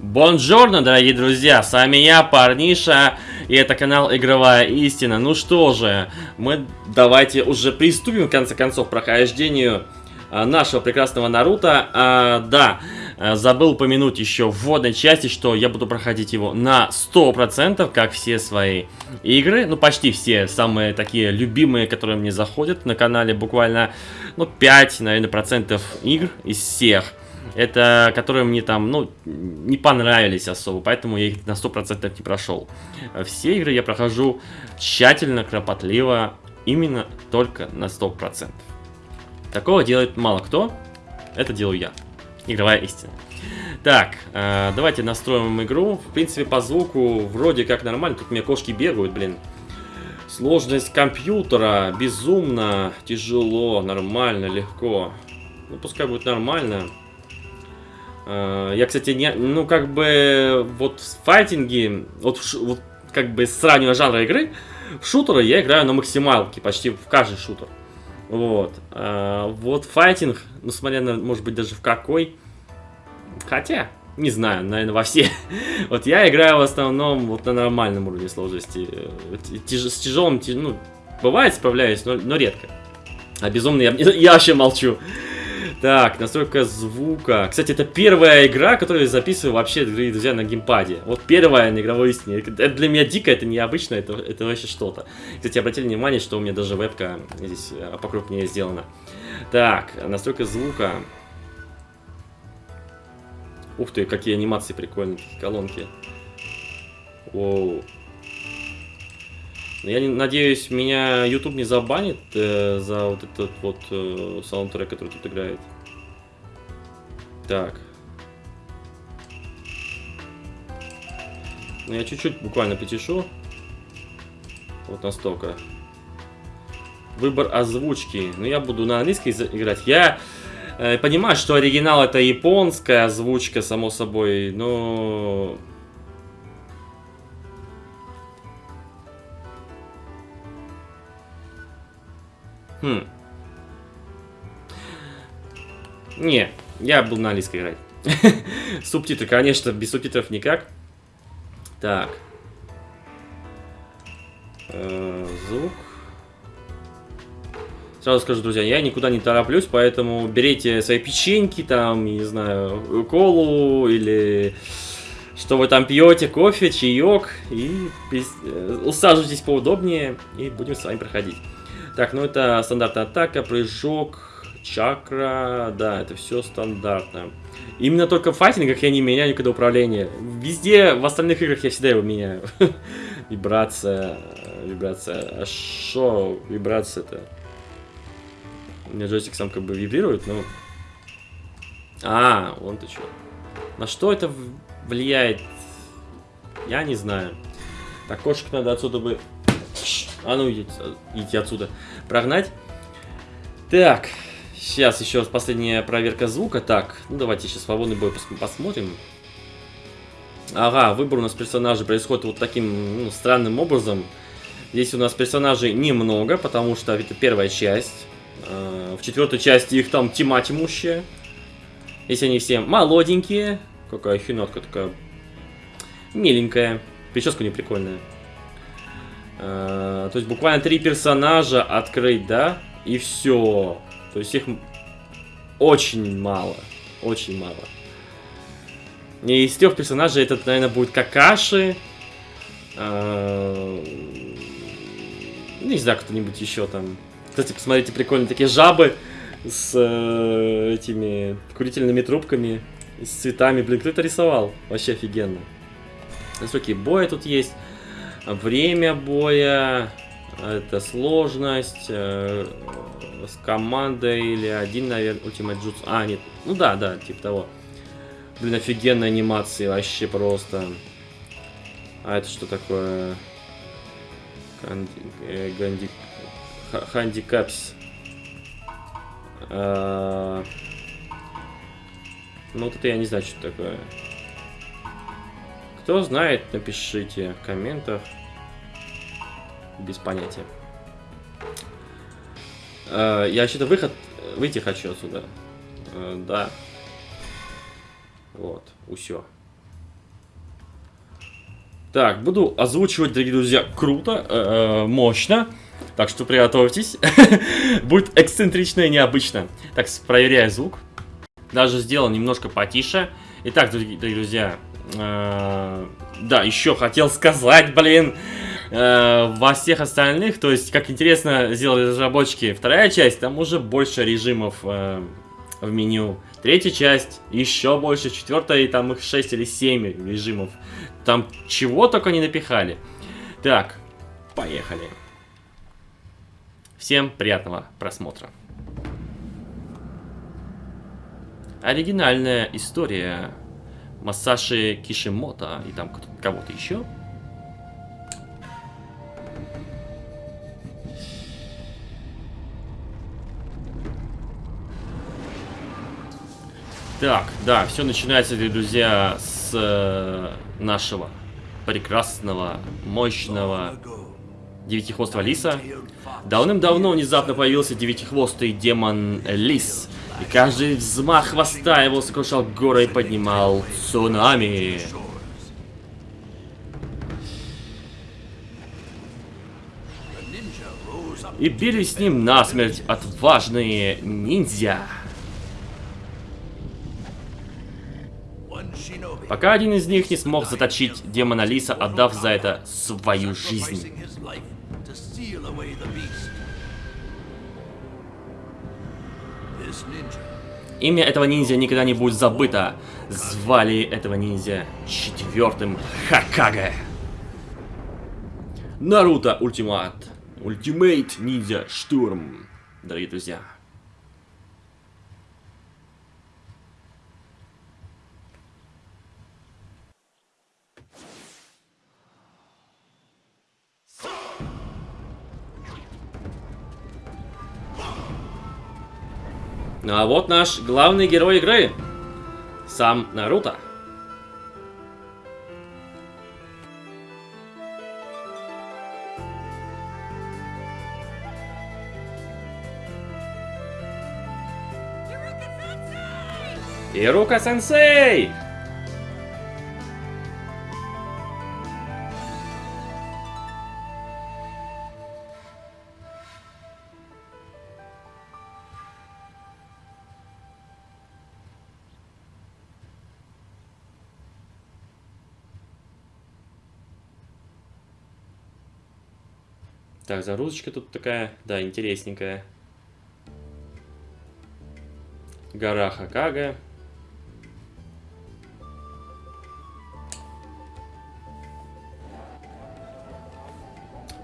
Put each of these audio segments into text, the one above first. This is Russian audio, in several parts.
Бонжорно, дорогие друзья, с вами я, Парниша, и это канал Игровая Истина. Ну что же, мы давайте уже приступим, в конце концов, к прохождению а, нашего прекрасного Наруто. А, да, а, забыл упомянуть еще в вводной части, что я буду проходить его на 100%, как все свои игры. Ну, почти все, самые такие любимые, которые мне заходят на канале, буквально, ну, 5, наверное, процентов игр из всех это которые мне там, ну, не понравились особо, поэтому я их на 100% не прошел. Все игры я прохожу тщательно, кропотливо, именно только на 100%. Такого делает мало кто, это делаю я. Игровая истина. Так, э, давайте настроим игру. В принципе, по звуку вроде как нормально. Тут у меня кошки бегают, блин. Сложность компьютера безумно тяжело, нормально, легко. Ну, пускай будет нормально. Э, я, кстати, не, ну, как бы, вот в файтинге, вот, вот как бы сравнивая жанры игры, в шутеры я играю на максималке, почти в каждый шутер. Вот. А, вот файтинг, ну, смотря на, может быть, даже в какой, хотя, не знаю, наверное, во все. вот я играю в основном вот на нормальном уровне сложности. Тяж, с тяжелым, ну, бывает справляюсь, но, но редко. А безумно я, я вообще молчу. Так, настройка звука. Кстати, это первая игра, которую я записываю вообще, друзья, на геймпаде. Вот первая на игровой истине. Это для меня дико, это необычно, это, это вообще что-то. Кстати, обратили внимание, что у меня даже вебка здесь э, покрупнее сделана. Так, настройка звука. Ух ты, какие анимации прикольные, колонки. Воу. Я надеюсь, меня YouTube не забанит э, за вот этот вот э, саундтрек, который тут играет. Так. Ну, я чуть-чуть буквально потешу. Вот настолько. Выбор озвучки. Ну, я буду на английской играть. Я э, понимаю, что оригинал это японская озвучка, само собой, но... Хм. Не, я был на английской играть. Субтитры, конечно, без субтитров никак. Так. Э, звук. Сразу скажу, друзья, я никуда не тороплюсь, поэтому берите свои печеньки, там, не знаю, колу или что вы там пьете, кофе, чаек, и э, усаживайтесь поудобнее, и будем с вами проходить. Так, ну это стандартная атака, прыжок, чакра, да, это все стандартно. Именно только в файтингах я не меняю никогда управление. Везде, в остальных играх я всегда его меняю. вибрация, вибрация. А что вибрация-то? У меня джойстик сам как бы вибрирует, но... А, вон ты что. На что это влияет? Я не знаю. Так, кошек надо отсюда бы... А ну, идите, идите отсюда. Прогнать. Так, Сейчас еще раз последняя проверка звука. Так, ну давайте сейчас свободный бой пос посмотрим. Ага, выбор у нас персонажей происходит вот таким ну, странным образом. Здесь у нас персонажей немного, потому что это первая часть. Э, в четвертой части их там тьма тьмущая. Если они все молоденькие. Какая хинотка такая миленькая. Прическа не прикольная. Э, то есть буквально три персонажа открыть, да? И все. То есть их очень мало. Очень мало. И из трех персонажей этот, наверное, будет Какаши. А, не знаю, кто-нибудь еще там. Кстати, посмотрите, прикольные такие жабы с э, этими курительными трубками, с цветами. Блин, кто это рисовал? Вообще офигенно. Высокие бои тут есть. Время боя. Это сложность. Э, с командой или один, наверное, Ultimate Jutsu. А, нет. Ну да, да, типа того. Блин, офигенная анимация, вообще просто. А это что такое? Канди... Э. Хандикапс. А... Ну вот это я не знаю, что такое. Кто знает, напишите в комментах. Без понятия. Э, я вообще-то выход... Выйти хочу отсюда. Э, да. Вот, усё. Так, буду озвучивать, дорогие друзья, круто, э, э, мощно. Так что приготовьтесь. Будет эксцентрично и необычно. Так, проверяю звук. Даже сделал немножко потише. Итак, дорогие, друзья, э, да, еще хотел сказать, блин, э, во всех остальных, то есть, как интересно сделали разработчики, вторая часть, там уже больше режимов э, в меню. Третья часть, еще больше, четвертая, там их 6 или 7 режимов. Там чего только не напихали. Так, поехали. Всем приятного просмотра. Оригинальная история Масаши Кишимото и там кого-то еще. Так, да, все начинается, друзья, с э, нашего прекрасного, мощного девятихвостого лиса. Давным-давно внезапно появился девятихвостый демон Лис. И каждый взмах хвоста его сокрушал горы и поднимал цунами. И били с ним насмерть отважные ниндзя. Пока один из них не смог заточить демона Лиса, отдав за это свою жизнь. Имя этого ниндзя никогда не будет забыто. Звали этого ниндзя четвертым Хокаге. Naruto Ultimate. Ultimate Ninja Storm. Дорогие друзья. Ну а вот наш главный герой игры. Сам Наруто. Ирука-сенсей! Так, загрузочка тут такая, да, интересненькая. Гора Хакага.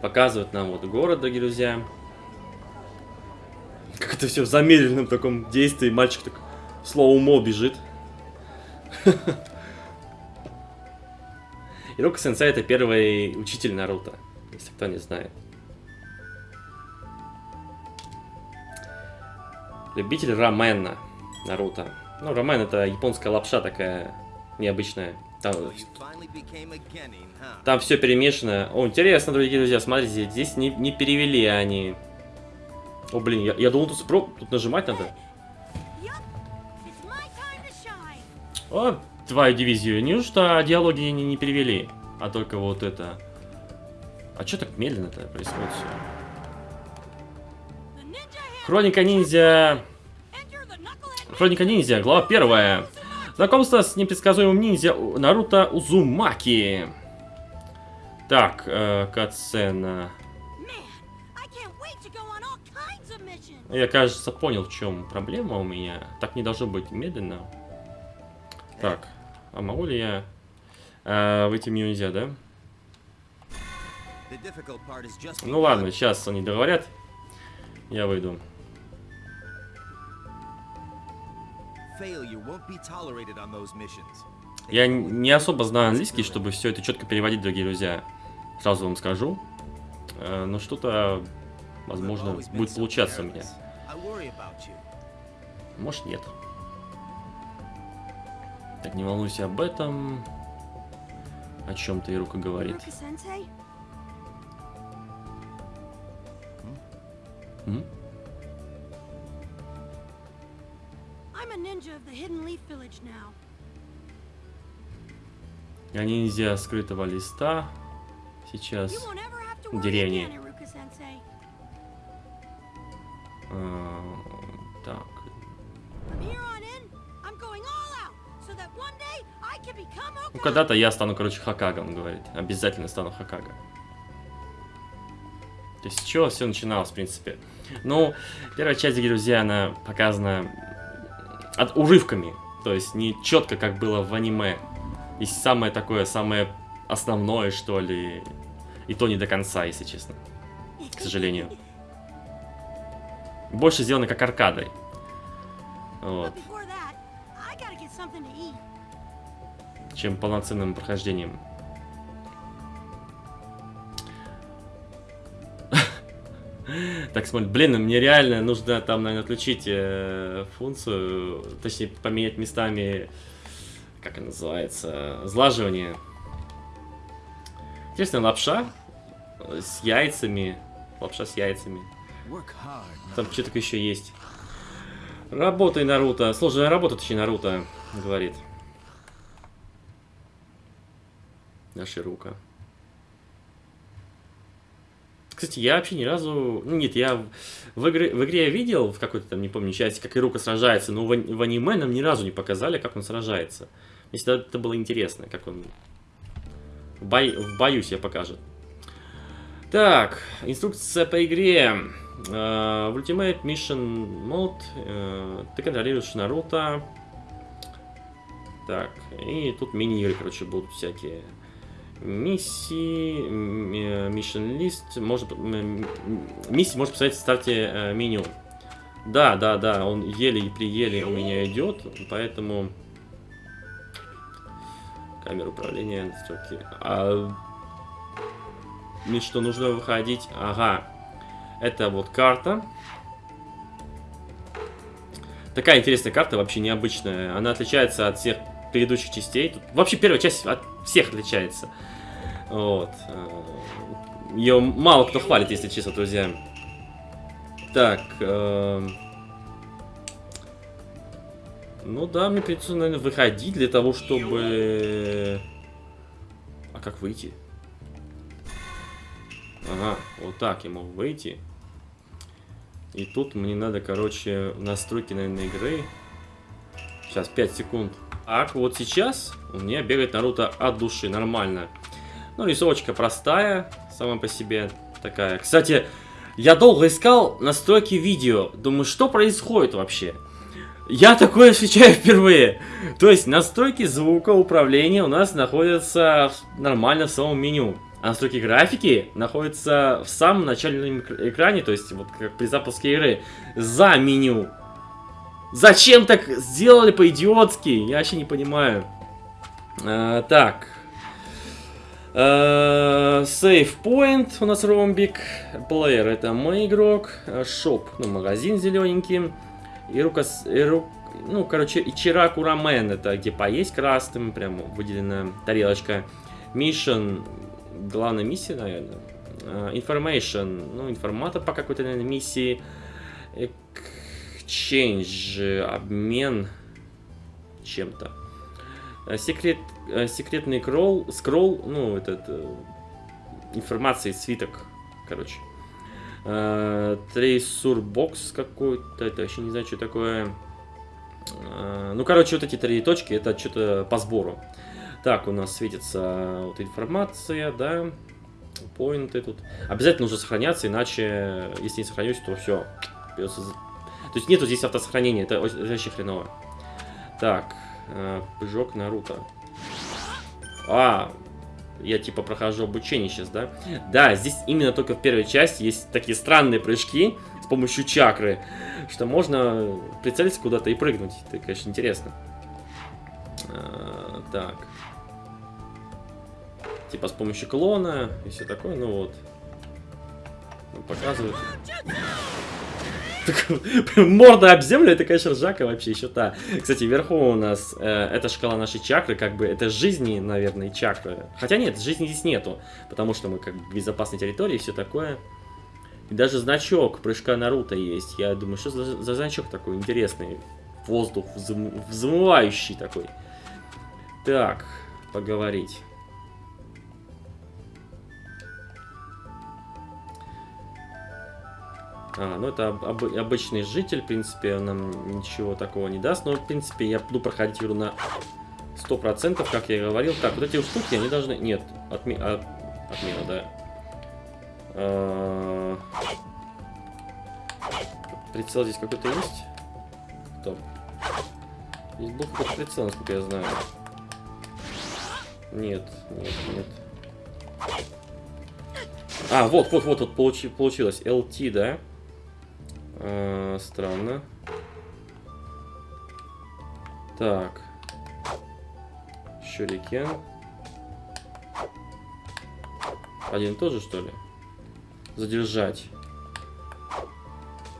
Показывают нам вот город, дорогие друзья. Как это все в замедленном таком действии. Мальчик так слоумо бежит. Ирока Сенсей это первый учитель Наруто, если кто не знает. Любитель рамена Наруто. Ну, рамен это японская лапша такая необычная. Там, там все перемешано. О, интересно, дорогие друзья, смотрите, здесь не, не перевели они. О, блин, я, я думал, тут, спро... тут нажимать надо. О, твою дивизию. Неужто диалоги не, не перевели? А только вот это. А что так медленно-то происходит все? Хроника ниндзя... Хроника ниндзя, глава первая. Знакомство с непредсказуемым ниндзя Наруто Узумаки. Так, э, катсцена. Я, кажется, понял, в чем проблема у меня. Так не должно быть медленно. Так, а могу ли я... Э, выйти меню нельзя, да? Ну ладно, сейчас они договорят. Я выйду. Я не особо знаю английский, чтобы все это четко переводить, дорогие друзья. Сразу вам скажу. Э, но что-то, возможно, будет получаться меня. Может, нет. Так, не волнуйся об этом. О чем-то Ирука говорит. Я ниндзя А, так. From here on in, I'm going all out, so that one day I can become Ну, когда-то я стану, короче, Хакага, он говорит. Обязательно стану Хакага. То есть, с чего все начиналось, в принципе. Ну, первая часть, друзья, она показана от урывками. То есть, не четко, как было в аниме. И самое такое, самое основное, что ли. И то не до конца, если честно. К сожалению. Больше сделано как аркадой. Вот. Чем полноценным прохождением. Так, смотри, блин, мне реально нужно там, наверное, отключить э, функцию, точнее, поменять местами, как она называется, сглаживание. Интересная лапша с яйцами, лапша с яйцами. Там что такое еще есть. Работай, Наруто. Сложная работа, точнее, Наруто, говорит. Наша рука. Кстати, я вообще ни разу... Ну, нет, я в, игре, в игре я видел, в какой-то там, не помню, части, как Ирука сражается, но в, в аниме нам ни разу не показали, как он сражается. Мне всегда это было интересно, как он в, бой- в бою себя покажет. Так, инструкция по игре. В Ultimate Mission Mode э, ты контролируешь Наруто. Так, и тут мини-игры, короче, будут всякие. Миссии, э, Mission List, может, миссии можно посмотреть в старте э, меню. Да, да, да, он еле и приеле у меня идет, поэтому камера управления, настройки. А мне что, нужно выходить? Ага. Это вот карта. Такая интересная карта, вообще необычная. Она отличается от всех предыдущих частей. Тут вообще первая часть от всех отличается. Вот. Ее мало кто хвалит, если честно, друзья. Так. эм. Ну да, мне придется, наверное, выходить для того, чтобы... А как выйти? Ага, вот так я могу выйти. И тут мне надо, короче, настройки, наверное, игры. Сейчас, 5 секунд. Так, вот сейчас у меня бегает Наруто от души, нормально. Ну, рисовочка простая, сама по себе такая. Кстати, я долго искал настройки видео. Думаю, что происходит вообще? Я такое встречаю впервые. То есть настройки звукоуправления у нас находятся нормально в самом меню. А настройки графики находятся в самом начальном эк- экране, то есть вот как при запуске игры, за меню. Зачем так сделали по-идиотски? Я вообще не понимаю. А, так. А, Save point у нас ромбик. Плеер это мой игрок. Shop, ну магазин зелененький. И рука, и ру- ну короче, Ичираку Рамен это где поесть красным, прям выделена тарелочка. Mission, главная миссия, наверное. А, Information, ну информатор по какой-то, наверное, миссии. Exchange, обмен чем-то. Э, Секрет, э, секретный scroll, scroll, ну, этот, э, информация, свиток, короче. Treasure box какой-то, это вообще не знаю, что такое. Ну, короче, вот эти три точки, это что-то по сбору. Так, у нас светится вот информация, да, поинты тут. Обязательно нужно сохраняться, иначе, если не сохранюсь, то все. Придется... То есть нету здесь автосохранения, это, о- это вообще хреново. Так, э, прыжок Наруто. А, я типа прохожу обучение сейчас, да? Да, здесь именно только в первой части есть такие странные прыжки с помощью чакры, что можно прицелиться куда-то и прыгнуть. Это, конечно, интересно. А, так. Типа с помощью клона и все такое, ну вот. Ну, показывают. Морда об землю, это, конечно, ржака вообще еще та. Кстати, вверху у нас э, эта шкала нашей чакры, как бы, это жизни, наверное, чакры. Хотя нет, жизни здесь нету, потому что мы как бы в безопасной территории и все такое. И даже значок прыжка Наруто есть. Я думаю, что за, за значок такой интересный? Воздух взмы- взмывающий такой. Так, поговорить. А, ну это об обычный житель, в принципе, он нам ничего такого не даст. Но, в принципе, я буду проходить игру на 100%, как я и говорил. Так, вот эти штуки, они должны... Нет, отме... от... отмена, да. А... Прицел здесь какой-то есть? Стоп. Здесь был какой-то прицел, насколько я знаю. Нет, нет, нет. А, вот, вот, вот, вот получи, получилось. LT, да? А, странно. Так. Щурикен. Один тоже, что ли? Задержать.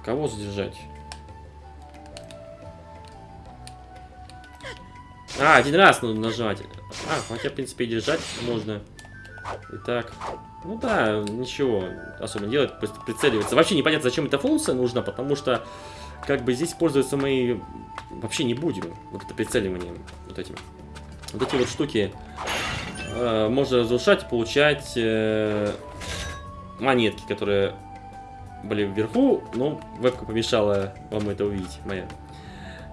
Кого задержать? А, один раз нужно нажать. А, хотя, в принципе, и держать можно. Итак. Ну да, ничего особо не делать, просто прицеливаться. Вообще непонятно, зачем эта функция нужна, потому что как бы здесь пользоваться мы вообще не будем. Вот это прицеливание вот этим. Вот эти вот штуки э, можно разрушать, получать э, монетки, которые были вверху, но вебка помешала вам это увидеть, моя.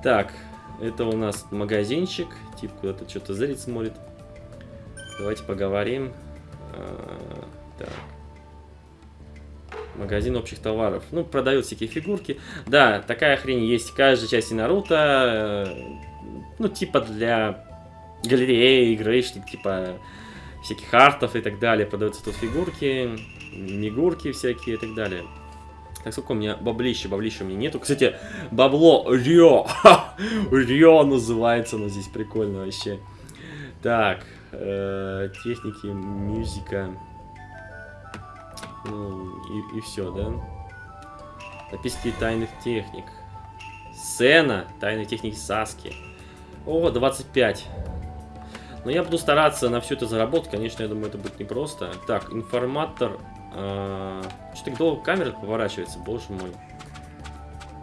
Так, это у нас магазинчик, тип куда-то что-то зрит смотрит. Давайте поговорим. А, так. Магазин общих товаров. Ну, продают всякие фигурки. Да, такая хрень есть в каждой части Наруто. Э, ну, типа для галереи, игры, типа всяких артов и так далее. Продаются тут фигурки, мигурки всякие и так далее. Так, сколько у меня баблища? Баблища у меня нету. Кстати, бабло Рио. Рио называется, но здесь прикольно вообще. Так, э, техники, музыка. Ну, и, и все, да? Записки тайных техник. Сцена тайных техник Саски. О, 25. Но я буду стараться на все это заработать. Конечно, я думаю, это будет непросто. Так, информатор. Э, Что-то долго камера поворачивается, боже мой.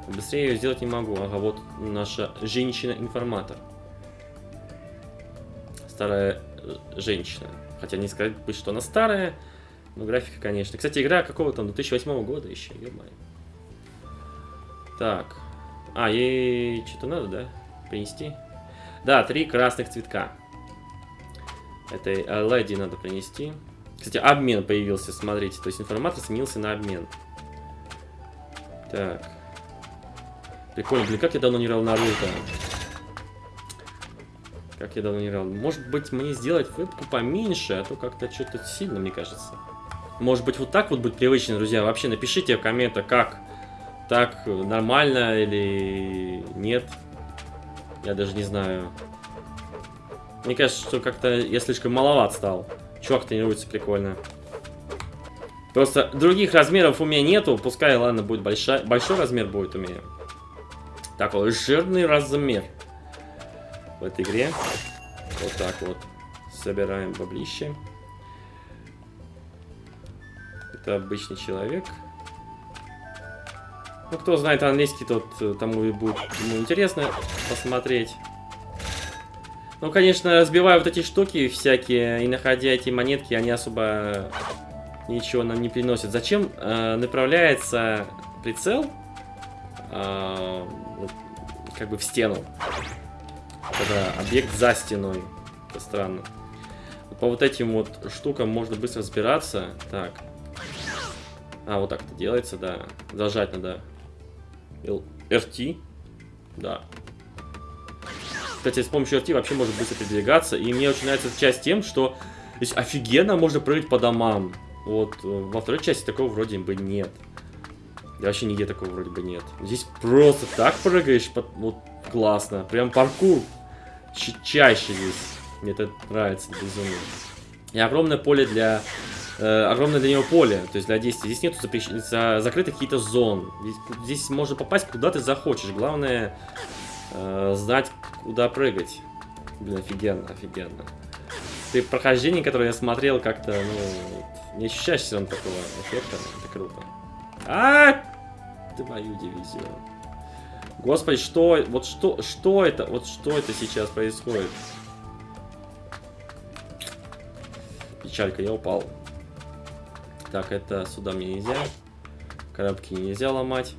Быстрее ее сделать не могу. Ага, вот наша женщина-информатор. Старая женщина. Хотя не сказать бы, что она старая, но графика, конечно. Кстати, игра какого там 2008 года еще, ё Так. А, ей что-то надо, да? Принести? Да, три красных цветка. Этой леди надо принести. Кстати, обмен появился, смотрите. То есть информатор сменился на обмен. Так. Прикольно. Блин, как я давно не играл Наруто. Как я давно не играл. Может быть, мне сделать вебку поменьше, а то как-то что-то сильно, мне кажется. Может быть, вот так вот будет привычно, друзья. Вообще напишите в комментах, как так нормально или нет. Я даже не знаю. Мне кажется, что как-то я слишком маловат стал. Чувак тренируется прикольно. Просто других размеров у меня нету. Пускай, ладно, будет большой, большой размер будет у меня. Такой жирный размер в этой игре. Вот так вот. Собираем баблище. Это обычный человек. Ну, кто знает английский, тот э, тому и будет ему интересно посмотреть. Ну, конечно, разбивая вот эти штуки всякие и находя эти монетки, они особо ничего нам не приносят. Зачем э, направляется прицел э, как бы в стену? Когда объект за стеной. Это странно. По вот этим вот штукам можно быстро разбираться. Так. А, вот так это делается, да. Зажать надо. RT. Да. Кстати, с помощью RT вообще можно быстро передвигаться. И мне очень нравится эта часть тем, что здесь офигенно можно прыгать по домам. Вот э, во второй части такого вроде бы нет. Да вообще нигде такого вроде бы нет. Здесь просто так прыгаешь, под, вот классно. Прям паркур чаще здесь. Мне это нравится безумно. И огромное поле для... Э, огромное для него поле, то есть для действия. Здесь нету запрещ... за... закрытых каких-то зон. Здесь, здесь можно попасть куда ты захочешь. Главное э, знать, куда прыгать. Блин, офигенно, офигенно. Ты прохождение, которое я смотрел, как-то, ну, не ощущаешь все равно такого эффекта. Это круто. А, ты мою дивизию. Господи, что, вот что, что это, вот что это сейчас происходит? Печалька, я упал. Так, это сюда мне нельзя. Коробки нельзя ломать.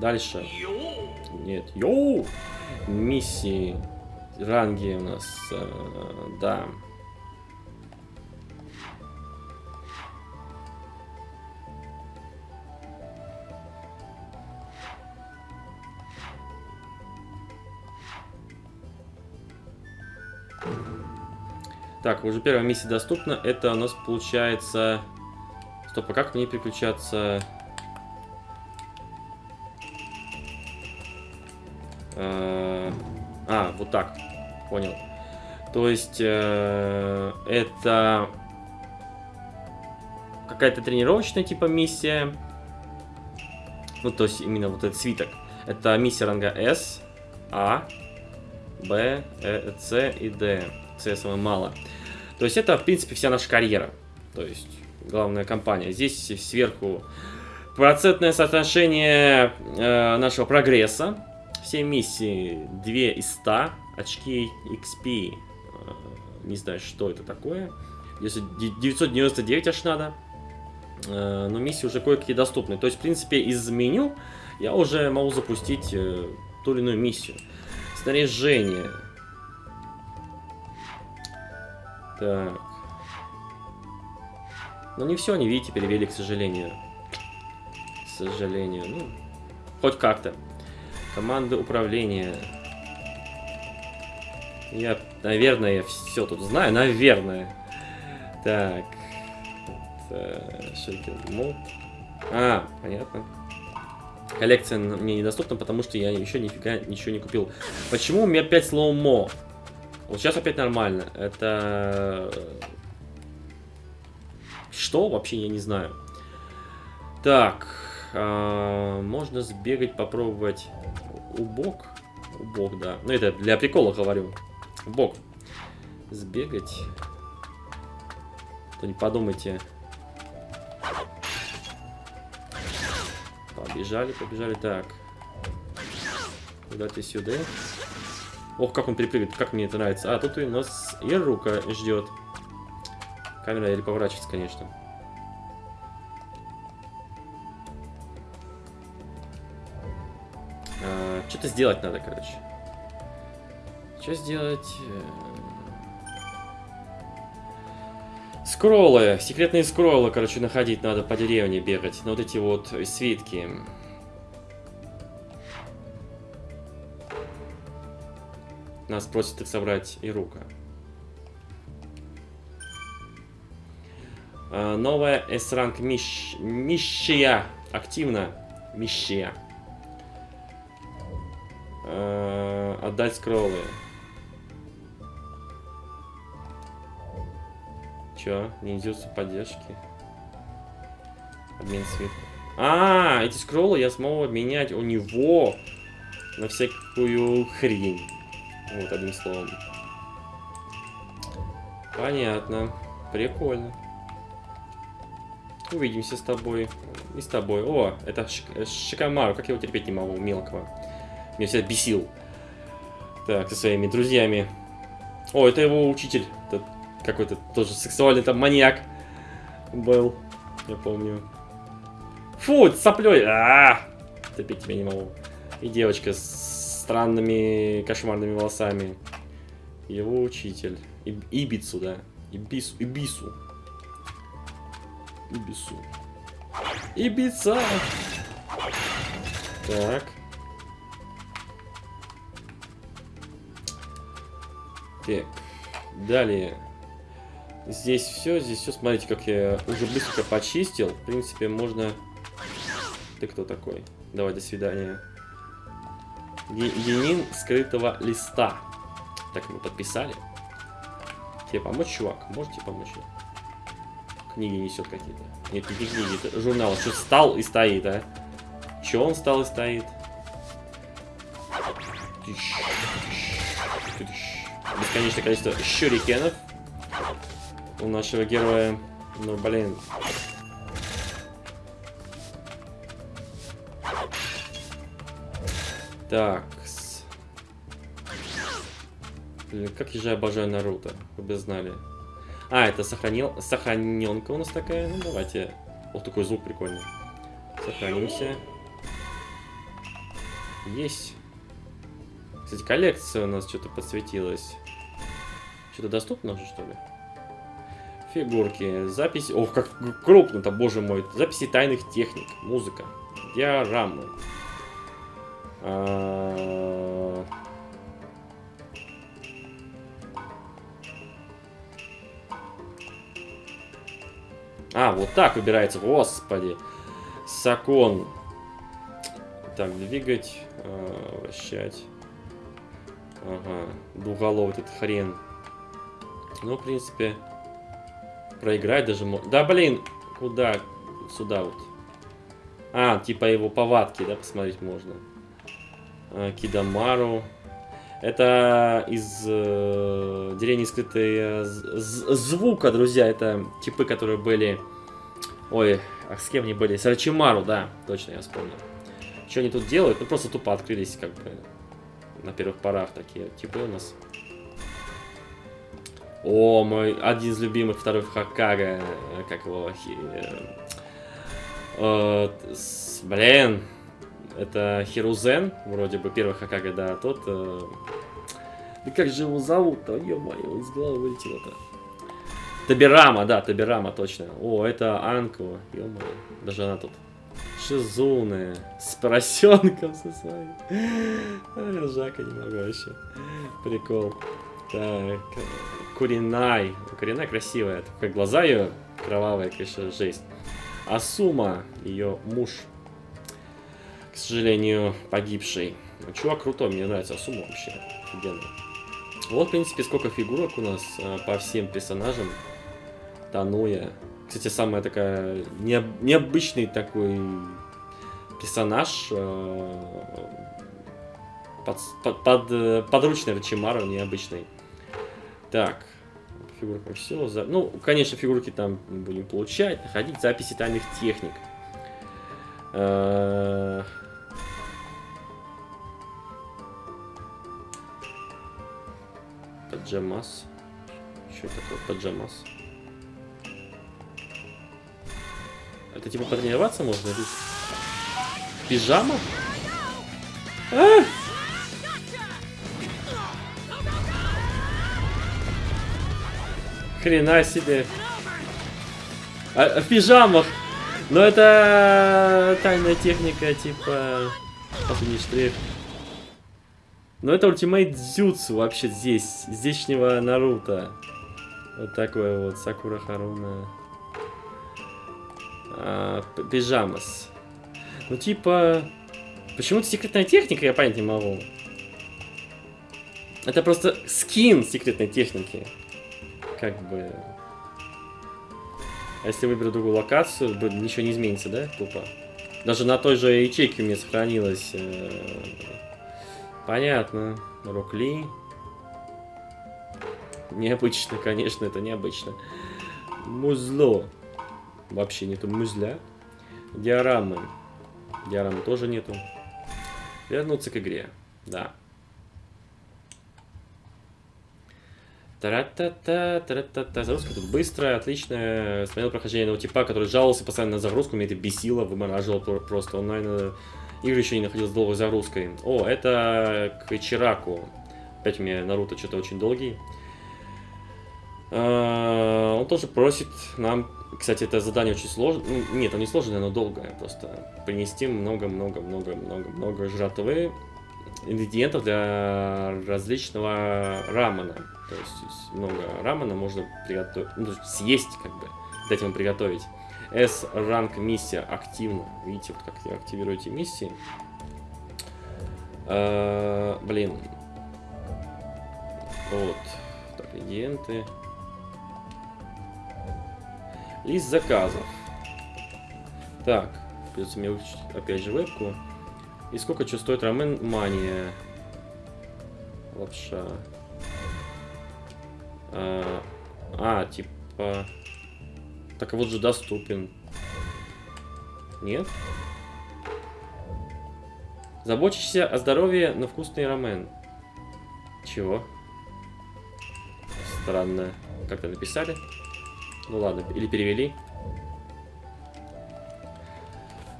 Дальше. Нет. Йоу! Миссии. Ранги у нас. Э, да. Так, уже первая миссия доступна. Это у нас получается... Стоп, а как мне переключаться? Э, а, вот так. Понял. То есть, э, это какая-то тренировочная типа миссия. Ну, то есть, именно вот этот свиток. Это миссия ранга S, А, Б, Э, С и Д. С самое мало. То есть это, в принципе, вся наша карьера. То есть, главная компания. Здесь сверху процентное соотношение э, нашего прогресса. Все миссии 2 из 100. Очки XP. Э, не знаю, что это такое. Если 999 аж надо. Э, но миссии уже кое-какие доступны. То есть, в принципе, из меню я уже могу запустить э, ту или иную миссию. Снаряжение. Так. Ну не все они, видите, перевели, к сожалению. К сожалению. Ну, хоть как-то. Команды управления. Я, наверное, все тут знаю. Наверное. Так. Шейкин мод. А, понятно. Коллекция мне недоступна, потому что я еще нифига ничего не купил. Почему у меня опять слоумо? Вот сейчас опять нормально. Это... Что? Вообще я не знаю. Так. А, можно сбегать, попробовать убок. Убок, да. Ну, это для прикола говорю. Убок. Сбегать. То не подумайте. Побежали, побежали. Так. Куда ты сюда? Ох, как он перепрыгивает, как мне это нравится. А, тут у нас и ждет. Камера еле поворачивается, конечно. А, Что-то сделать надо, короче. Что сделать? Скроллы, секретные скроллы, короче, находить надо по деревне бегать. Ну, вот эти вот свитки. Нас просит их собрать и рука. А, новая S-ранг мищ... Мищия. Активно. Мищия. А, отдать скроллы. Чё? Идется поддержки. Обмен свет. А, эти скроллы я смогу обменять у него на всякую хрень. Вот, одним словом. Понятно. Прикольно. Увидимся с тобой. И с тобой. О, это Шикамару. Как я его терпеть не могу, мелкого. Меня всегда бесил. Так, со своими друзьями. О, это его учитель. Какой-то тоже сексуальный там маньяк был. Я помню. Фу, соплей. А, -а, -а! терпеть тебя не могу. И девочка с странными кошмарными волосами. Его учитель. И, Ибицу, да. Ибису. Ибису. Ибису. Ибица! Так. Так. Далее. Здесь все, здесь все. Смотрите, как я уже быстро почистил. В принципе, можно... Ты кто такой? Давай, до свидания. Ленин скрытого листа. Так, мы подписали. Тебе помочь, чувак? Можете помочь? Книги несет какие-то. Нет, не книги, это журнал. Что стал и стоит, а? Че он стал и стоит? Бесконечное количество щурикенов у нашего героя. Ну, блин, Так. Блин, как я же обожаю Наруто, вы бы знали. А, это сохранил... сохраненка у нас такая. Ну, давайте. Вот такой звук прикольный. Сохранимся. Есть. Кстати, коллекция у нас что-то подсветилась. Что-то доступно уже, что ли? Фигурки, записи... Ох, как крупно-то, боже мой. Записи тайных техник, музыка, диорамы. А... а, вот так выбирается, господи. Сакон. Так, двигать, э, вращать. Ага, двуголовый этот хрен. Ну, в принципе, проиграть даже можно. Да, блин, куда? Сюда вот. А, типа его повадки, да, посмотреть можно. А, Кидамару. Это из э, деревни скрытой э, звука, друзья. Это типы, которые были... Ой, а с кем они были? С Рачимару, да, точно я вспомнил. Что они тут делают? Ну, просто тупо открылись, как бы, на первых порах такие типы у нас. О, мой один из любимых второй Хакага, как его... Э, с, блин, это Хирузен, вроде бы первый Хакага, да, тот... Э, да как же его зовут-то? Ё-моё, из головы вылетело-то. Табирама, да, Табирама, точно. О, это Анко, ё-моё, даже она тут. Шизуны, с поросенком со своим. Ржака не могу вообще. Прикол. Так, Куринай. Куринай красивая, только глаза ее кровавые, конечно, жесть. Асума, ее муж, к сожалению, погибший. Ну, чувак крутой, мне нравится Асума вообще, офигенно. Вот, в принципе, сколько фигурок у нас а, по всем персонажам. Тануя. Кстати, самая такая не, необычный такой персонаж. А, под, под, под, подручный Рачимару, необычный. Так, фигурка все. За... Ну, конечно, фигурки там будем получать, находить. Записи тайных техник. Паджамас. Что такое паджамас? Это типа потренироваться можно? Или... Пижама? А! Хрена себе. А, в пижамах. Но это тайная техника, типа... Последний штрих. Но это ультимейт Дзюцу вообще здесь. Здешнего Наруто. Вот такой вот. Сакура Харуна. А, пижамас. Ну типа... Почему-то секретная техника, я понять не могу. Это просто скин секретной техники как бы... А если выберу другую локацию, ничего не изменится, да, тупо? Даже на той же ячейке у меня сохранилось. Э, понятно. Рокли. Необычно, конечно, это необычно. Музло. Вообще нету музля. Диорамы. Диорамы тоже нету. Вернуться к игре. Да. Тара-та-та, тара-та-та. Загрузка тут быстрая, отличная. Смотрел прохождение одного типа, который жаловался постоянно на загрузку, меня это бесило, вымораживал просто. Он, игры еще не находил с долгой загрузкой. О, это к Чираку. Опять у меня Наруто что-то очень долгий. А, он тоже просит нам... Кстати, это задание очень сложное. Ну, нет, оно не сложное, оно долгое. Просто принести много-много-много-много-много жратвы ингредиентов для различного рамена. То есть много рамена можно приготовить, ну, съесть как бы, дать ему приготовить. S ранг миссия активно. Видите, вот как активируете миссии. А, блин. Вот. Так, ингредиенты. Лист заказов. Так, придется мне выключить опять же вебку. И сколько что стоит рамен мания? Лапша. А, а, типа... Так вот же доступен. Нет? Заботишься о здоровье на вкусный рамен. Чего? Странно. Как-то написали. Ну ладно, или перевели.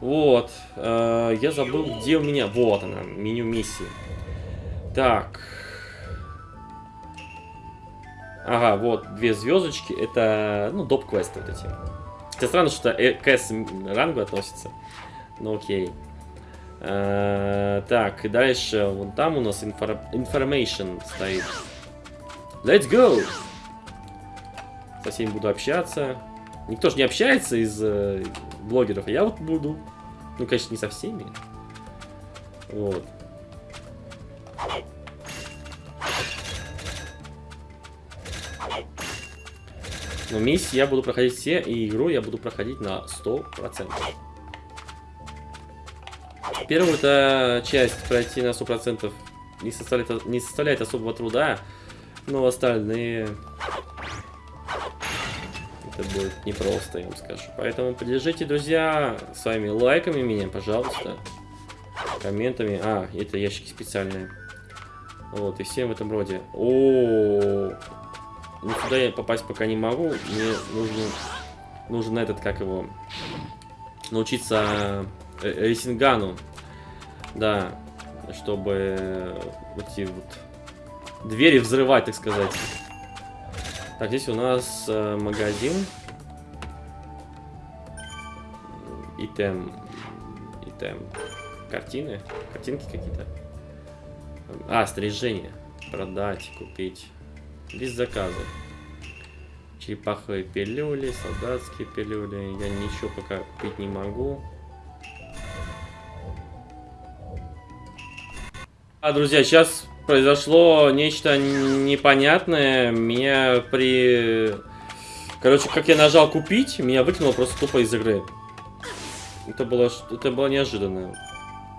Вот. э, я забыл, где у меня... Вот она, меню миссии. Так. Ага, вот, две звездочки. Это, ну, доп-квесты вот эти. Хотя странно, что э, к S рангу относится. Ну, окей. Э, так, и дальше, вон там у нас инфор information стоит. Let's go! Со всеми буду общаться. Никто же не общается из э, блогеров, а я вот буду. Ну, конечно, не со всеми. Вот. Но миссии я буду проходить все, и игру я буду проходить на 100%. Первую -то часть пройти на 100% не составляет, не составляет особого труда, но остальные... Это будет непросто, я вам скажу. Поэтому поддержите, друзья, своими лайками меня, пожалуйста. Комментами. А, это ящики специальные. Вот, и всем в этом роде. О, -о, -о. Ну, сюда я попасть пока не могу. Мне нужно, нужен этот, как его, научиться э, рейсингану. Да, чтобы эти вот двери взрывать, так сказать. Так, здесь у нас э, магазин. Итем. Итем. Картины. Картинки какие-то. А, снаряжение. Продать, купить. Без заказа. Черепаховые пилюли, солдатские пилюли. Я ничего пока купить не могу. А, друзья, сейчас произошло нечто непонятное. Меня при... Короче, как я нажал купить, меня выкинуло просто тупо из игры. Это было, это было неожиданно.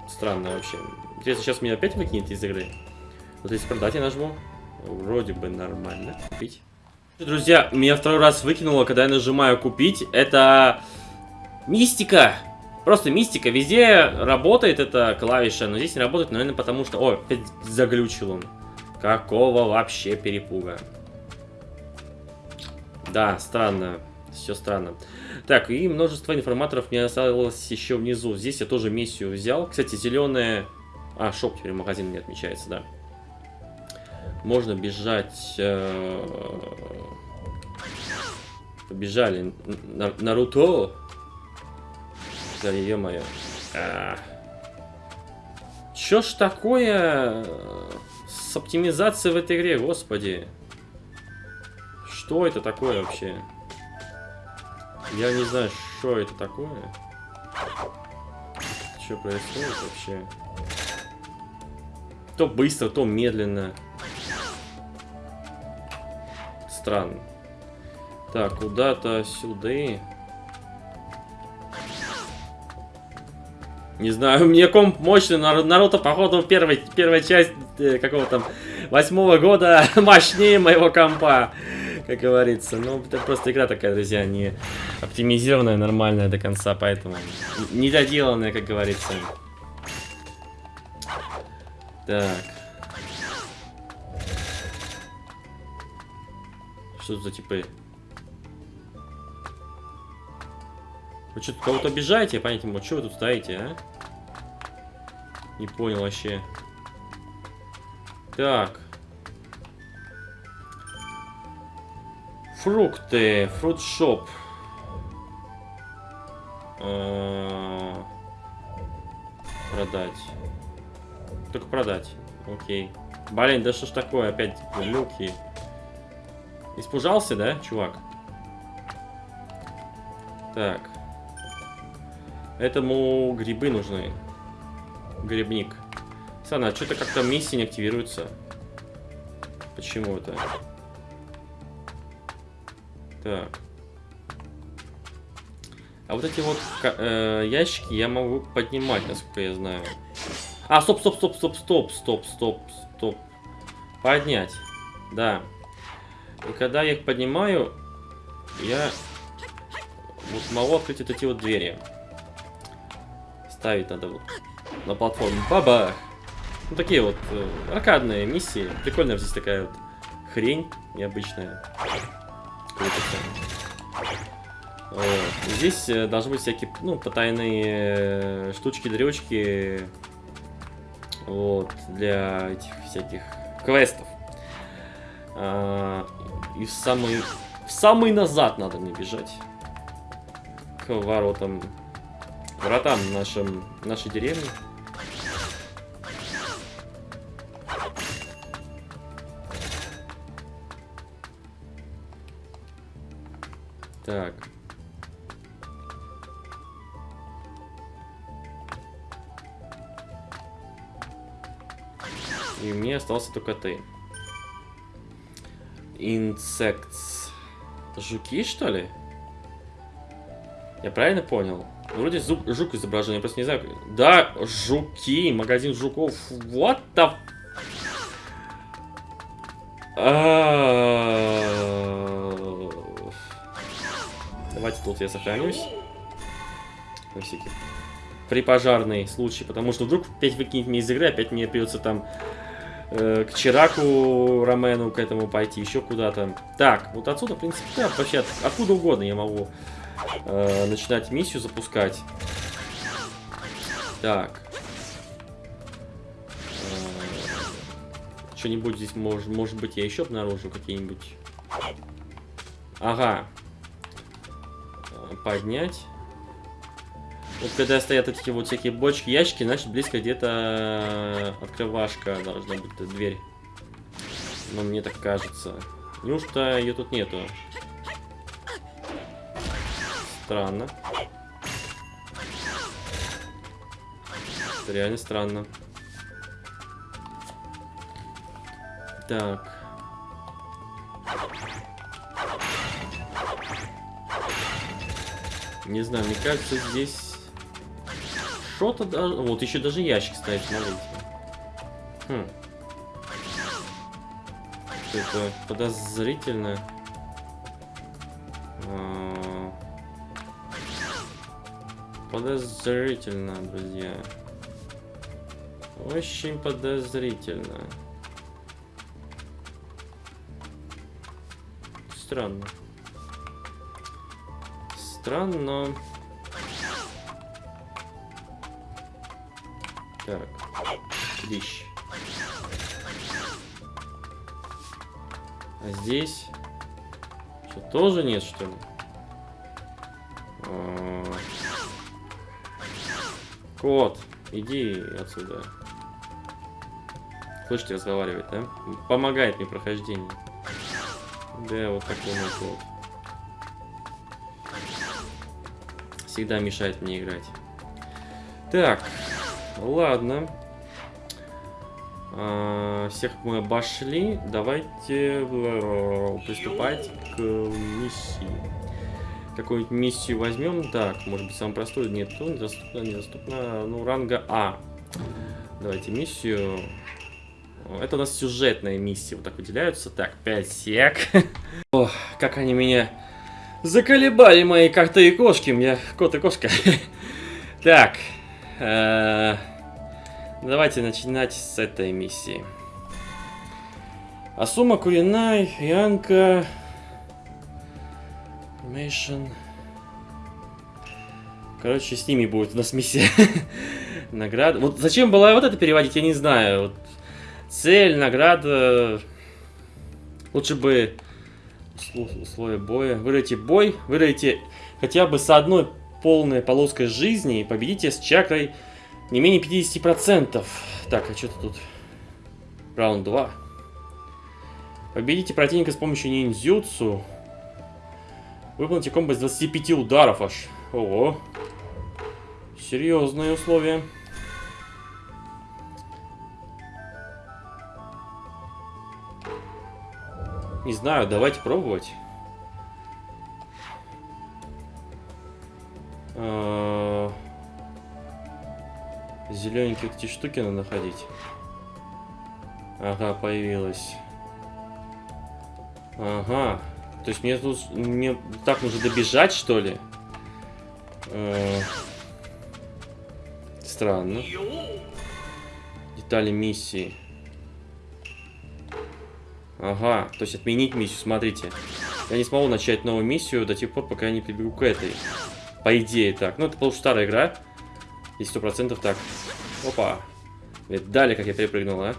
Странно вообще. Интересно, сейчас меня опять выкинет из игры. Вот если продать я нажму. Вроде бы нормально. Купить. Друзья, меня второй раз выкинуло, когда я нажимаю купить. Это мистика. Просто мистика. Везде работает эта клавиша, но здесь не работает, наверное, потому что... О, опять заглючил он. Какого вообще перепуга. Да, странно. Все странно. Так, и множество информаторов мне осталось еще внизу. Здесь я тоже миссию взял. Кстати, зеленая... А, шоп теперь магазин не отмечается, да. Можно бежать... Э... Побежали. Наруто. Да, ё-моё. А... Чё ж такое с оптимизацией в этой игре, господи? Что это такое вообще? Я не знаю, что это такое. Что происходит вообще? То быстро, то медленно странно. Так, куда-то сюда. Не знаю, мне комп мощный, Наруто, походу, первой, первая часть э, какого там восьмого года мощнее моего компа, как говорится. Ну, это просто игра такая, друзья, не оптимизированная, нормальная до конца, поэтому недоделанная, как говорится. Так. Что за типы? Вы что, кого-то обижаете? Я понять не. Что вы тут стоите, а? Не понял вообще. Так. Фрукты. Фрутшоп. А, продать. Только продать. Окей. Блин, да что ж такое? Опять люки. Испужался, да, чувак? Так. Этому грибы нужны. Грибник. Сана, а что-то как-то миссии не активируется. Почему это? Так. А вот эти вот э, ящики я могу поднимать, насколько я знаю. А, стоп, стоп, стоп, стоп, стоп, стоп, стоп, стоп. Поднять. Да. И когда я их поднимаю, я вот могу открыть вот эти вот двери. Ставить надо вот на платформу. Баба! Ну, такие вот э, аркадные миссии. Прикольная здесь такая вот хрень необычная. Вот. Здесь э, должны быть всякие, ну, потайные э, штучки-дрючки. Вот, для этих всяких квестов. И в самый, в самый назад надо мне бежать. К воротам, вратам нашим, нашей деревни. Так. И мне остался только ты. Insects. Жуки, что ли? Я правильно понял? Вроде зуб, жук изображен, я просто не знаю. Да, жуки, магазин жуков. What the... А. Давайте тут я сохранюсь. Всякий при пожарный случай, потому что вдруг опять выкинет мне из игры, опять мне придется там э, к Чираку Ромену к этому пойти, еще куда-то. Так, вот отсюда, в принципе, да, вообще от, откуда угодно я могу э, начинать миссию запускать. Так. Э, Что-нибудь здесь, может, может быть, я еще обнаружу какие-нибудь... Ага. Э, поднять. Вот когда стоят эти вот всякие бочки, ящики, значит близко где-то открывашка должна быть, дверь. Но мне так кажется. Неужто ее тут нету? Странно. Это реально странно. Так. Не знаю, мне кажется, здесь что-то даже... Вот еще даже ящик стоит, смотрите. Хм. Это подозрительно. А... Подозрительно, друзья. Очень подозрительно. Странно. Странно. Так. Вещь. А здесь... Что, тоже нет, что ли? А... Кот, иди отсюда. Слышите, разговаривает, да? Помогает мне прохождение. Да, вот такой мой кот. Всегда мешает мне играть. Так, Ладно. А, всех мы обошли. Давайте э, приступать к миссии. Какую-нибудь миссию возьмем. Так, может быть, самую простую. Нет, то недоступно, недоступно. Ну, ранга А. Давайте миссию. Это у нас сюжетная миссия. Вот так выделяются. Так, 5 сек. Ох, как они меня заколебали, мои коты и кошки. У меня кот и кошка. Так, давайте начинать с этой миссии. Асума Куринай, Янка, Information. Короче, с ними будет у нас миссия. Награда. Вот зачем было вот это переводить, я не знаю. Вот цель, награда. Лучше бы условия боя. Выиграйте бой, выиграйте хотя бы с одной полная полоска жизни, победите с чакрой не менее 50%. Так, а что-то тут? Раунд 2. Победите противника с помощью ниндзюцу. Выполните комбо с 25 ударов аж. Ого. Серьезные условия. Не знаю, давайте пробовать. А, Зелененькие эти штуки надо находить. Ага, появилась. Ага. То есть мне тут мне так нужно добежать, что ли? Э странно. Детали миссии. Ага, то есть отменить миссию, смотрите. Я не смогу начать новую миссию до тех пор, пока я не прибегу к этой. По идее так. Ну, это потому что старая игра. И сто процентов так. Опа. Видали, как я перепрыгнул, а?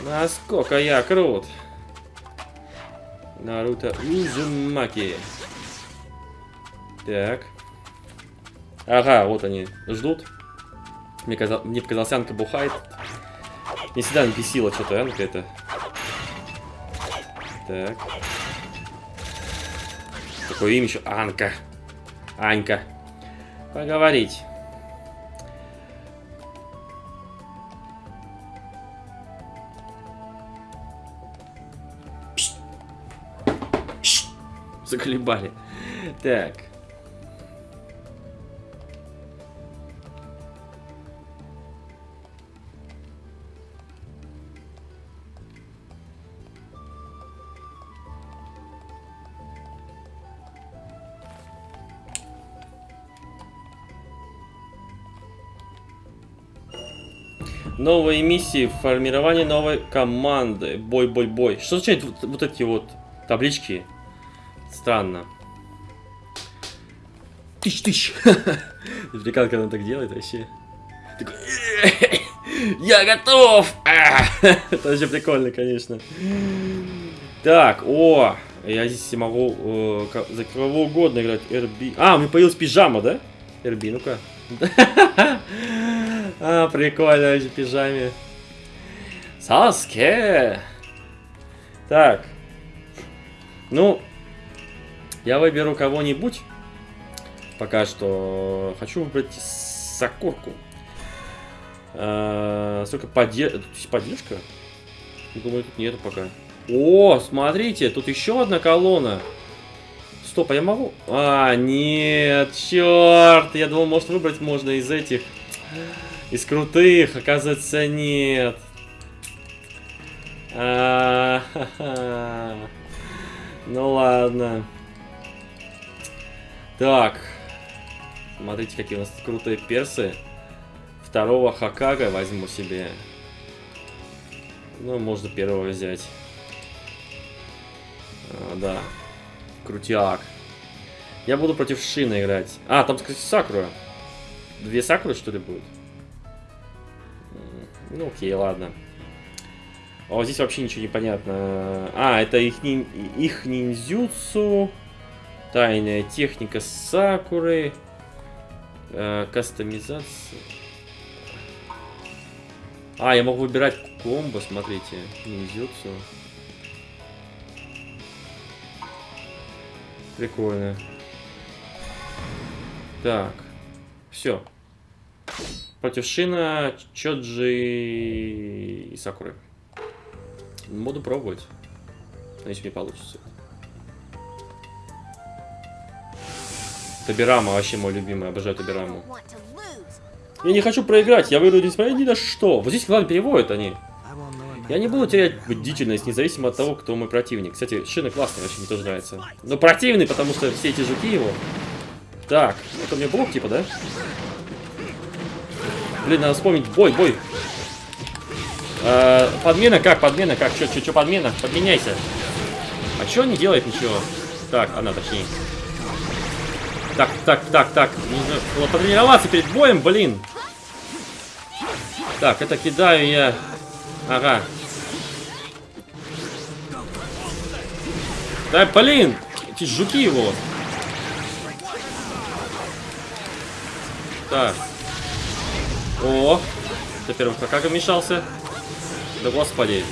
Насколько я крут. Наруто Узумаки. Так. Ага, вот они ждут. Мне, казал, мне показалось, Анка бухает. Не всегда не бесила что-то, Анка это. Так. Такое имя еще Анка. Анька. Поговорить. Заколебали. Так. Новые миссии, формирование новой команды. Бой, бой, бой. Что означает вот, вот эти вот таблички? Странно. Тысяч, тысяч. Прикал, когда он так делает вообще. Такой, Я готов! А! Это вообще прикольно, конечно. Так, о, я здесь могу э, за кого угодно играть. RB. А, у меня появилась пижама, да? RB, ну-ка. А, прикольно, эти пижаме. Саске. Так. Ну, я выберу кого-нибудь. Пока что хочу выбрать Сакурку. А, Сколько поддержка? Поддержка? Думаю, тут нету пока. О, смотрите, тут еще одна колонна. Стоп, а я могу? А, нет, черт. Я думал, может выбрать можно из этих. Из крутых, оказывается, нет. А. Ну ладно. Так. Смотрите, какие у нас крутые персы. Второго Хакага возьму себе. Ну, можно первого взять. А, да. Крутяк. Я буду против Шина играть. А, там, кстати, Сакура. Две Сакуры, что ли, будет? Ну, окей, ладно. А вот здесь вообще ничего не понятно. А, это их, нин- их ниндзюцу. Тайная техника Сакуры. э, кастомизация. А, я могу выбирать комбо, смотрите. Ниндзюцу. Прикольно. Так. Все. Против Шина, Чоджи и Сакуры. Буду пробовать. Надеюсь, мне получится. Табирама вообще мой любимый, обожаю Табираму. Я не хочу проиграть, я выйду несмотря ни на что. Вот здесь главное переводят они. Я не буду терять бдительность, независимо от того, кто мой противник. Кстати, Шина классный, вообще мне тоже нравится. Но противный, потому что все эти жуки его. Так, это мне блок типа, да? Блин, надо вспомнить. Бой, бой. Э, подмена как? Подмена как? Чё, чё, чё подмена? Подменяйся. А чё не делает ничего? Так, она точнее. Так, так, так, так. Нужно было потренироваться перед боем, блин. Так, это кидаю я. Ага. Да, блин! Эти жуки его. Так. О! Теперь как вмешался. Да господи.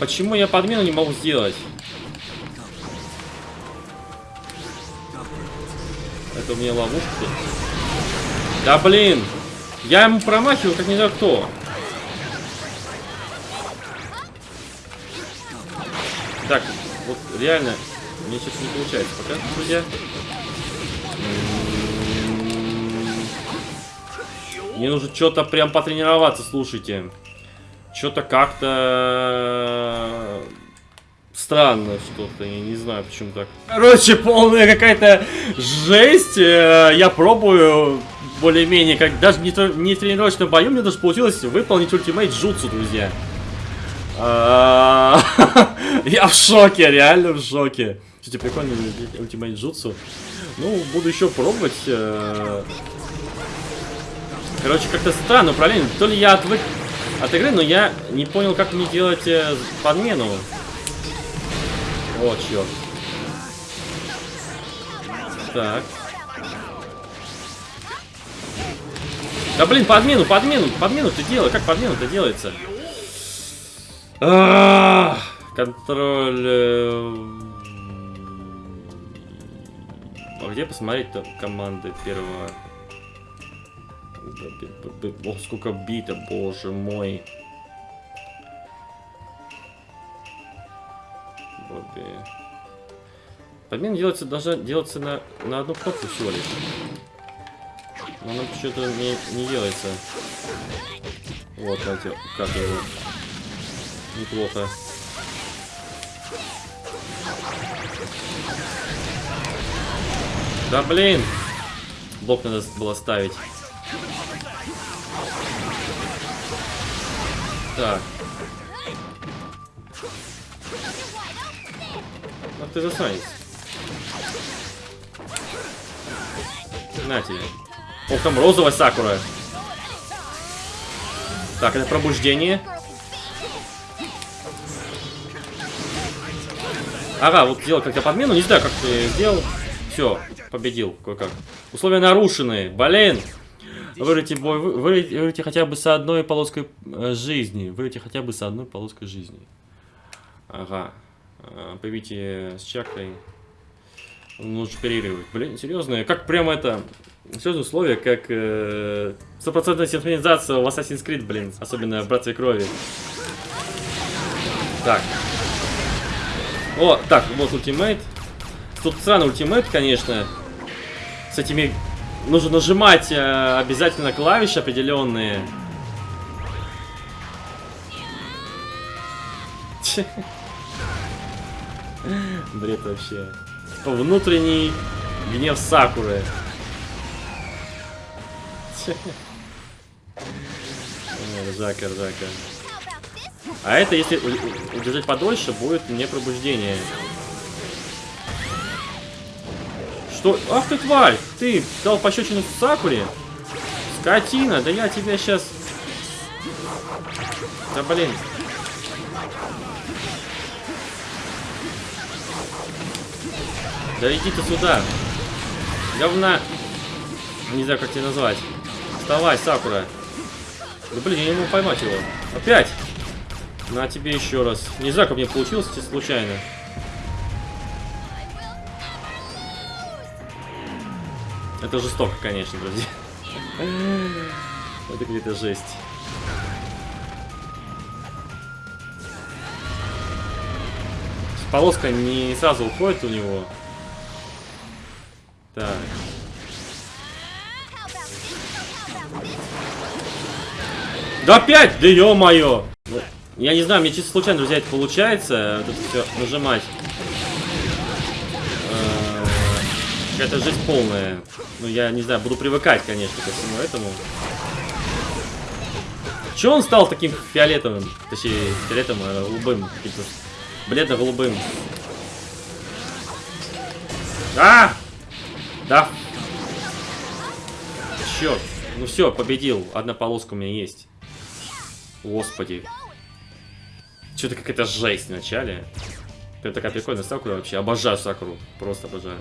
Почему я подмену не могу сделать? Это у меня ловушка тут. Да блин! Я ему промахиваю, как не знаю кто. Так, вот реально, мне сейчас не получается пока, друзья. Мне нужно что-то прям потренироваться, слушайте. Что-то как-то странно что-то, я не знаю почему так. Короче, полная какая-то жесть. Э, Я пробую более-менее, как даже не, не в тренировочном бою, мне даже получилось выполнить ультимейт Джутсу, друзья. А, Я в шоке, реально в шоке. Кстати, прикольный ультимейт джутсу. Ну, буду еще пробовать. Короче, как-то странно управление. То ли я отвык от игры, но я не понял, как мне делать э, подмену. О, черт. Так. Да блин, подмену, подмену, подмену ты делай. Как подмену-то делается? А, Контроль. э, А где посмотреть-то команды первого? Ох, сколько бита, боже мой. Бобби. Подмена делается, должна делаться на, на одну кнопку всего лишь. Но она почему-то не, не делается. Вот, знаете, как его. Неплохо. Да блин! Блок надо было ставить. Так. Ах ты засранец. На тебе. Ох, там розовая сакура. Так, это пробуждение. Ага, вот сделал как-то подмену, не знаю, как ты сделал. Все, победил кое-как. Условия нарушены, блин. Вырвите бой, вы- вырвите, вырвите хотя бы с одной полоской э, жизни. Вырвите хотя бы с одной полоской жизни. Ага. А, Появите с чакрой. Нужно перерывать. Блин, серьезно, как прямо это... Серьезные условия, как э, стопроцентная синхронизация в Assassin's Creed, блин. Особенно в Братстве Крови. Так. О, так, вот ультимейт. Тут странный ультимейт, конечно. С этими... Нужно нажимать э, обязательно клавиши определенные. Бред вообще. Внутренний гнев Сакуры. Ржака, ржака. А это, если удержать подольше, будет не пробуждение. Что? Ах ты тварь! Ты дал пощечину Сакуре? Скотина, да я тебя сейчас... Да блин. Да иди ты сюда. Говна. Не знаю, как тебя назвать. Вставай, Сакура. Да блин, я не могу поймать его. Опять! На тебе еще раз. Не знаю, как мне получилось, случайно. Это жестоко, конечно, друзья. Это какая-то жесть. Полоска не сразу уходит у него. Так. Да опять! Да ё-моё! Ну, Я не знаю, мне чисто случайно, друзья, это получается. Это все нажимать. Какая-то жизнь полная. Ну, я не знаю, буду привыкать, конечно, ко всему этому. Че он стал таким фиолетовым? Точнее, фиолетовым, а голубым. каким-то Бледно-голубым. А! Да. Черт. Ну все, победил. Одна полоска у меня есть. Господи. Что-то какая-то жесть в начале. Прям такая прикольная Сакура вообще. Обожаю Сакуру. Просто обожаю.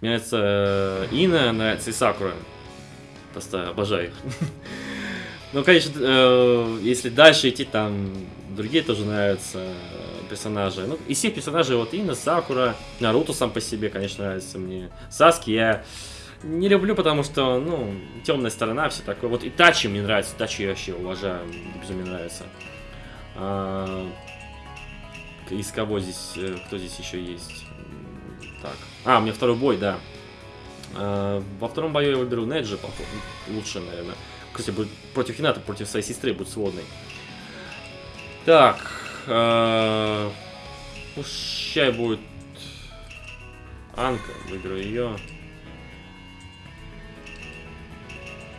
Мне нравится э, Ина, нравится и Сакура. Просто обожаю их. Ну, конечно, э, если дальше идти, там другие тоже нравятся э, персонажи. Ну, из всех персонажей, вот Ина, Сакура, Наруто сам по себе, конечно, нравится мне. Саски я не люблю, потому что, ну, темная сторона, все такое. Вот и Тачи мне нравится, Тачи я вообще уважаю, безумно нравится. А, из кого здесь, кто здесь еще есть? Так. А, меня второй бой, да. А, во втором бою я выберу Неджи, походу, лучше, наверное. Кстати, будет против Хината, против своей сестры будет сводный. Так. э, Пущай будет Анка, выберу ее.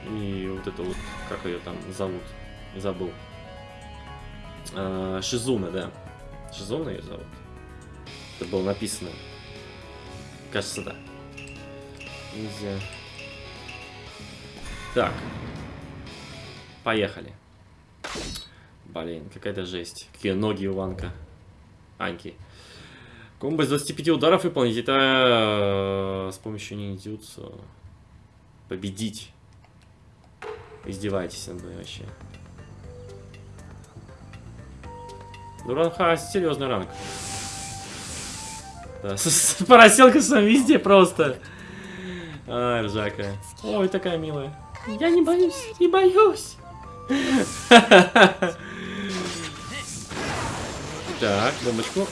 И вот это вот, как ее там зовут, забыл. Э, Шизуна, да. Шизуна ее зовут. Это было написано. Кажется, да. Нельзя. Так. Поехали. Блин, какая-то жесть. Какие ноги у Ванка. Аньки. Комбо из 25 ударов выполнить. Это э, с помощью ниндзюцу. Победить. Издеваетесь над мной вообще. Ну, ранха, серьезный ранг. Да, с, с поросенком везде просто. Ай, ржака. Ой, такая милая. Я не боюсь, не боюсь. Так, бомбочку.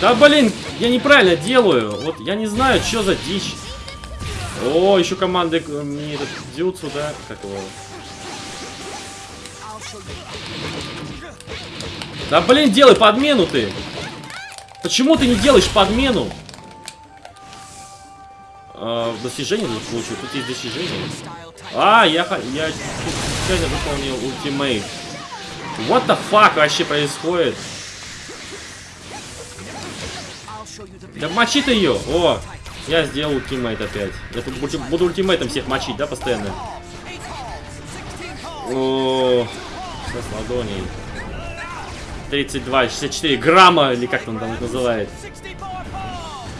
Да блин, я неправильно делаю. Вот я не знаю, что за дичь. О, еще команды э, мне этот дзюцу, да? Как его? Да блин, делай подмену ты! Почему ты не делаешь подмену? А, достижение тут получил. Тут есть достижение. А, я, я случайно выполнил ультимейт. What the fuck вообще происходит? Да мочи ты ее! О! Я сделал ультимейт опять. Я тут буду, буду ультимейтом всех мочить, да, постоянно? О, сейчас ладоней. 32, 64 грамма, или как он там это называет.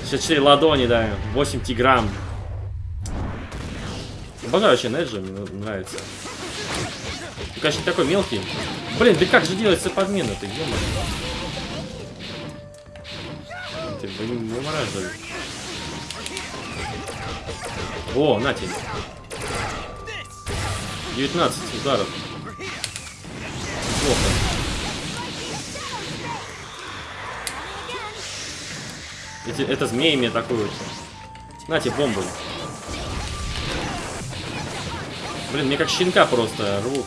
64 ладони, да. 8 тиграмм. Обожаю вообще Неджи, мне нравится. Ну, конечно, не такой мелкий. Блин, да как же делается подмена-то, ё Ты, блин, вымораживай. О, на тебе. 19 ударов. Плохо. Эти, это змеи мне атакуют. На тебе бомбу. Блин, мне как щенка просто рвут.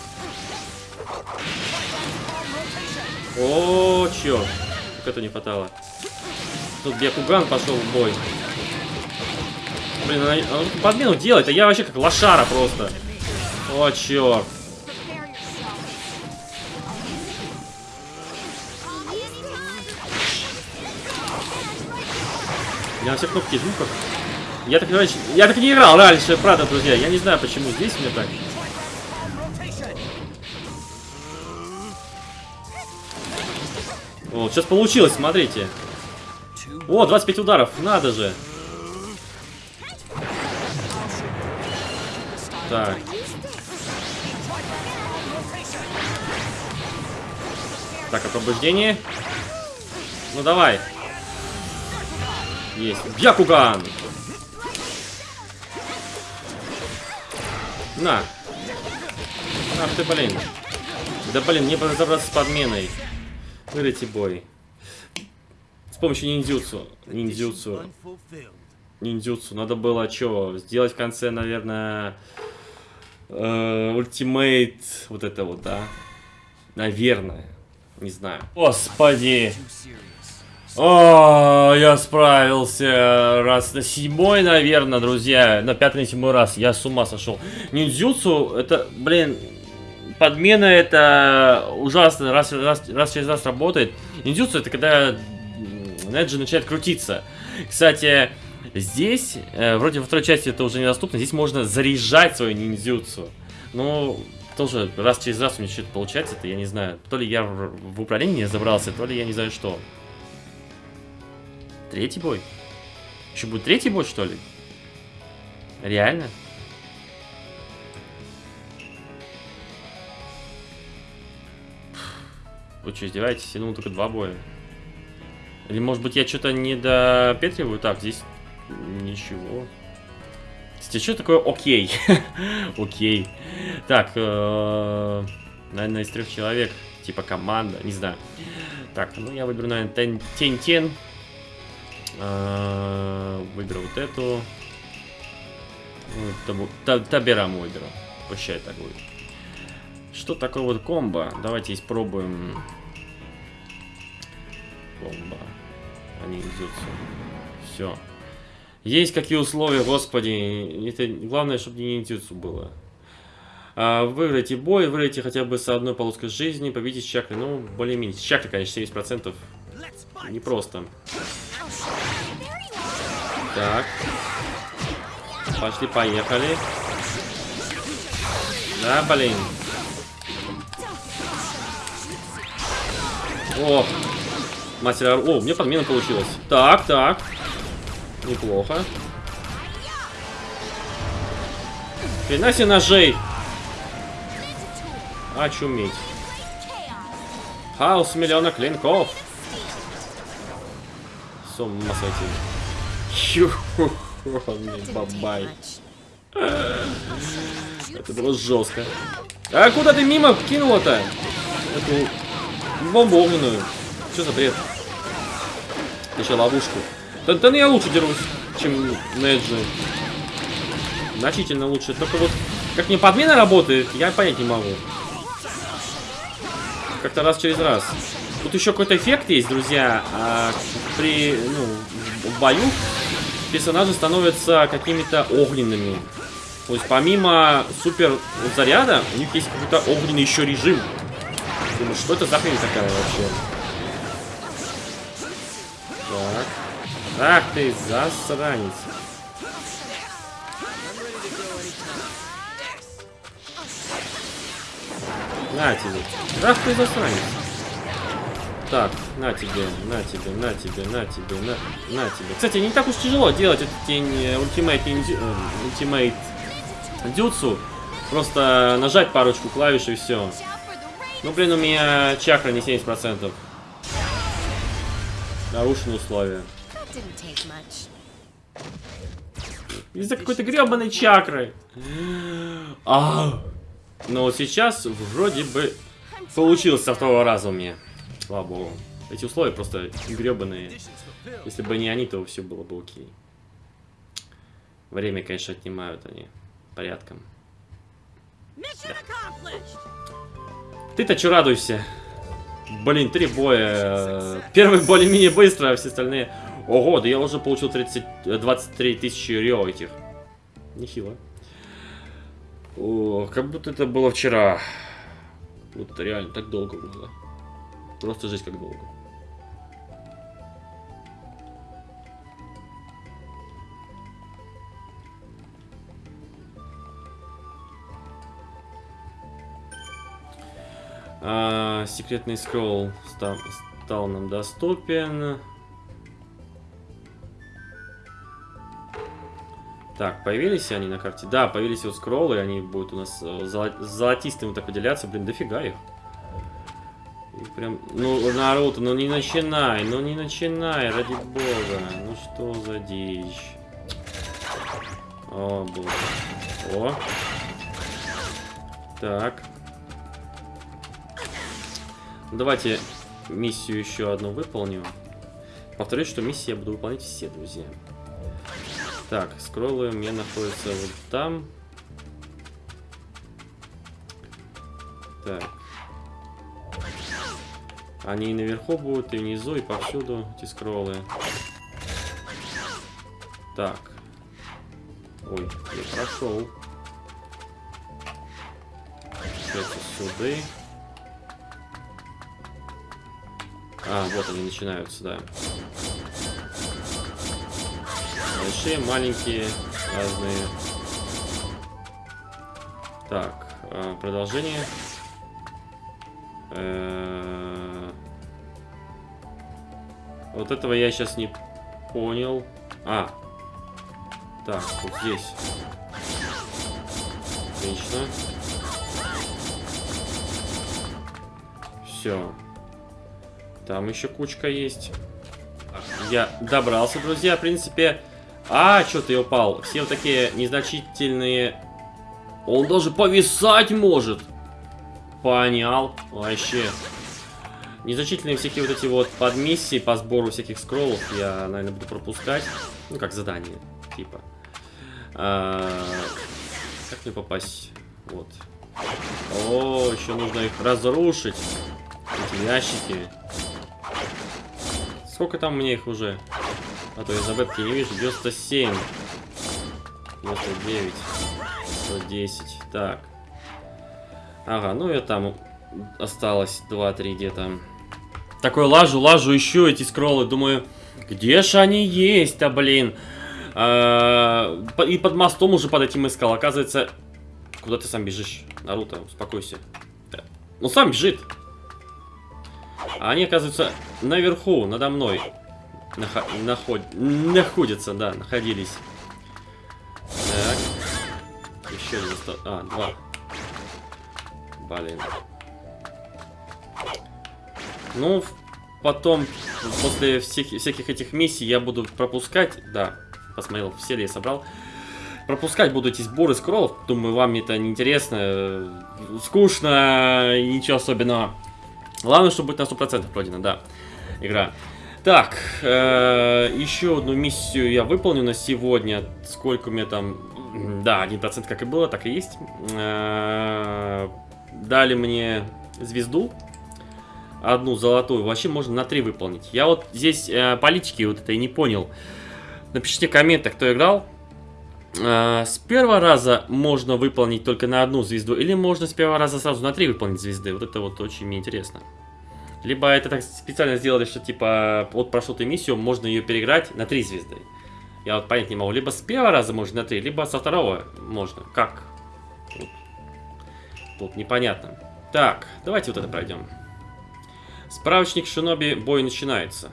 О, черт. Как это не хватало. Тут Бекуган пошел в бой. Блин, она, она подмену делает, а я вообще как лошара просто. О, черт. Я на все кнопки жму как. Я так, я так не играл раньше, правда, друзья. Я не знаю, почему здесь мне так. Вот, сейчас получилось, смотрите. О, 25 ударов, надо же. Так. Так, освобождение. Ну давай. Есть. Бьякуган! На. Ах ты, блин. Да блин, не разобраться с подменой. Вырыйте бой. С помощью ниндзюцу. Ниндзюцу. Ниндзюцу. Надо было что? Сделать в конце, наверное... Э, ультимейт. Вот это вот, да? Наверное. Не знаю. Господи. О, я справился раз на седьмой, наверное, друзья. На пятый, на седьмой раз. Я с ума сошел. Ниндзюцу, это, блин, подмена это ужасно, раз, раз, раз через раз работает. Ниндзюцу это когда Неджи начинает крутиться. Кстати, здесь, э, вроде во второй части это уже недоступно, здесь можно заряжать свою ниндзюцу. Ну, тоже раз через раз у меня что-то получается, это я не знаю. То ли я в, управлении не забрался, то ли я не знаю что. Третий бой? Еще будет третий бой, что ли? Реально? Вы что, издеваетесь? Я думал, только два боя. Или, может быть, я что-то не допетриваю? Так, здесь ничего. Кстати, что такое окей? окей. Так, э, наверное, из трех человек. Типа команда, не знаю. Так, ну я выберу, наверное, Тень-Тен. Э, выберу вот эту. Табераму выберу. Пущай так будет. Что такое вот комбо? Давайте испробуем. Комбо. Они идутся. Все. Есть какие условия, господи. Это главное, чтобы не ниндзюцу было. А, выиграйте бой, выиграйте хотя бы с одной полоской жизни, победите с чакрой. Ну, более-менее. С чакрой, конечно, 70%. Непросто. Так. Пошли, поехали. Да, блин. О, мастер... О, у меня подмена получилась. Так, так. Неплохо. Хрена себе ножей. Очуметь. Хаос миллиона клинков. С ума сойти. Чу, бабай. Это было жестко. А куда ты мимо кинула-то? Эту бомбу. Что за бред? Еще ловушку. Да, да ну я лучше дерусь, чем Неджи. Значительно лучше. Только вот как мне подмена работает, я понять не могу. Как-то раз через раз. Тут еще какой-то эффект есть, друзья. А, при ну, в бою персонажи становятся какими-то огненными. То есть помимо супер заряда, у них есть какой-то огненный еще режим. Думаю, что это за хрень такая вообще? Так. Ах ты, засранец. На тебе. Ах ты, засранец. Так, на тебе, на тебе, на тебе, на тебе, на, на тебе. Кстати, не так уж тяжело делать этот тень ультимейт, ультимейт дюцу. Просто нажать парочку клавиш и все. Ну, блин, у меня чакра не 70%. Нарушены условия. Из-за какой-то гребаной чакры. А. Но вот сейчас вроде бы получилось со второго раза у меня. Слава богу. Эти условия просто гребаные. Если бы не они, то все было бы окей. Время, конечно, отнимают они порядком. Accomplished. Ты-то че радуйся? Блин, три боя. Первый более-менее быстро, а все остальные... Ого, да я уже получил 30, э, 23 тысячи рио этих. Нехило. О, как будто это было вчера. Вот реально так долго было. Просто жизнь как долго. А, секретный скролл стал, стал нам доступен. Так, появились они на карте? Да, появились вот скроллы, они будут у нас э, золо- золотистым так выделяться. Блин, дофига их. Прям... Ну, Наруто, ну не начинай, ну не начинай, ради бога. Ну что за дичь. О, боже. О. Так. Давайте миссию еще одну выполню. Повторюсь, что миссии я буду выполнять все, друзья. Так, скроллы у меня находятся вот там. Так. Они и наверху будут, и внизу, и повсюду, эти скроллы. Так. Ой, я прошел. Получается, сюда. А, вот они начинаются, да. Большие, маленькие, разные. Так, э, продолжение. Э, Вот этого я сейчас не понял. А. Так, вот здесь. Отлично. Все. Там еще кучка есть. Я добрался, друзья, в принципе. А, что-то я упал. Все вот такие незначительные... Он даже повисать может. Понял. Вообще. Незначительные всякие вот эти вот подмиссии по сбору всяких скроллов я, наверное, буду пропускать. Ну, как задание, типа. А, как мне попасть? Вот. О, еще нужно их разрушить. Эти ящики. Сколько там мне их уже? А то я за вебки не вижу. 97. 99. 110. Так. Ага, ну и там осталось 2-3 где-то. Такой лажу, лажу, еще эти скроллы. Думаю, где же они есть-то, блин? А, и под мостом уже под этим искал. Оказывается, куда ты сам бежишь? Наруто, успокойся. Ну сам бежит. А они, оказывается, наверху, надо мной. Нахо- наход- Находятся, да, находились. Так. Еще оста- А, два. Блин. Ну, потом, после всех, всяких этих миссий, я буду пропускать. Да, посмотрел, все ли я собрал. Пропускать буду эти сборы скроллов. Думаю, вам это не интересно, э, скучно ничего особенного. Главное, чтобы быть на 100% пройдена, да, игра. Так, э, еще одну миссию я выполню на сегодня. Сколько у меня там... Да, 1% как и было, так и есть. Э, дали мне звезду. Одну золотую. Вообще можно на 3 выполнить. Я вот здесь э, политики вот и не понял. Напишите в кто играл. Э, с первого раза можно выполнить только на одну звезду, или можно с первого раза сразу на три выполнить звезды. Вот это вот очень мне интересно. Либо это так специально сделали, что типа вот прошел ты миссию, можно ее переиграть на три звезды. Я вот понять не могу. Либо с первого раза можно на три, либо со второго можно. Как? Тут, непонятно. Так, давайте вот это пройдем. Справочник Шиноби, бой начинается.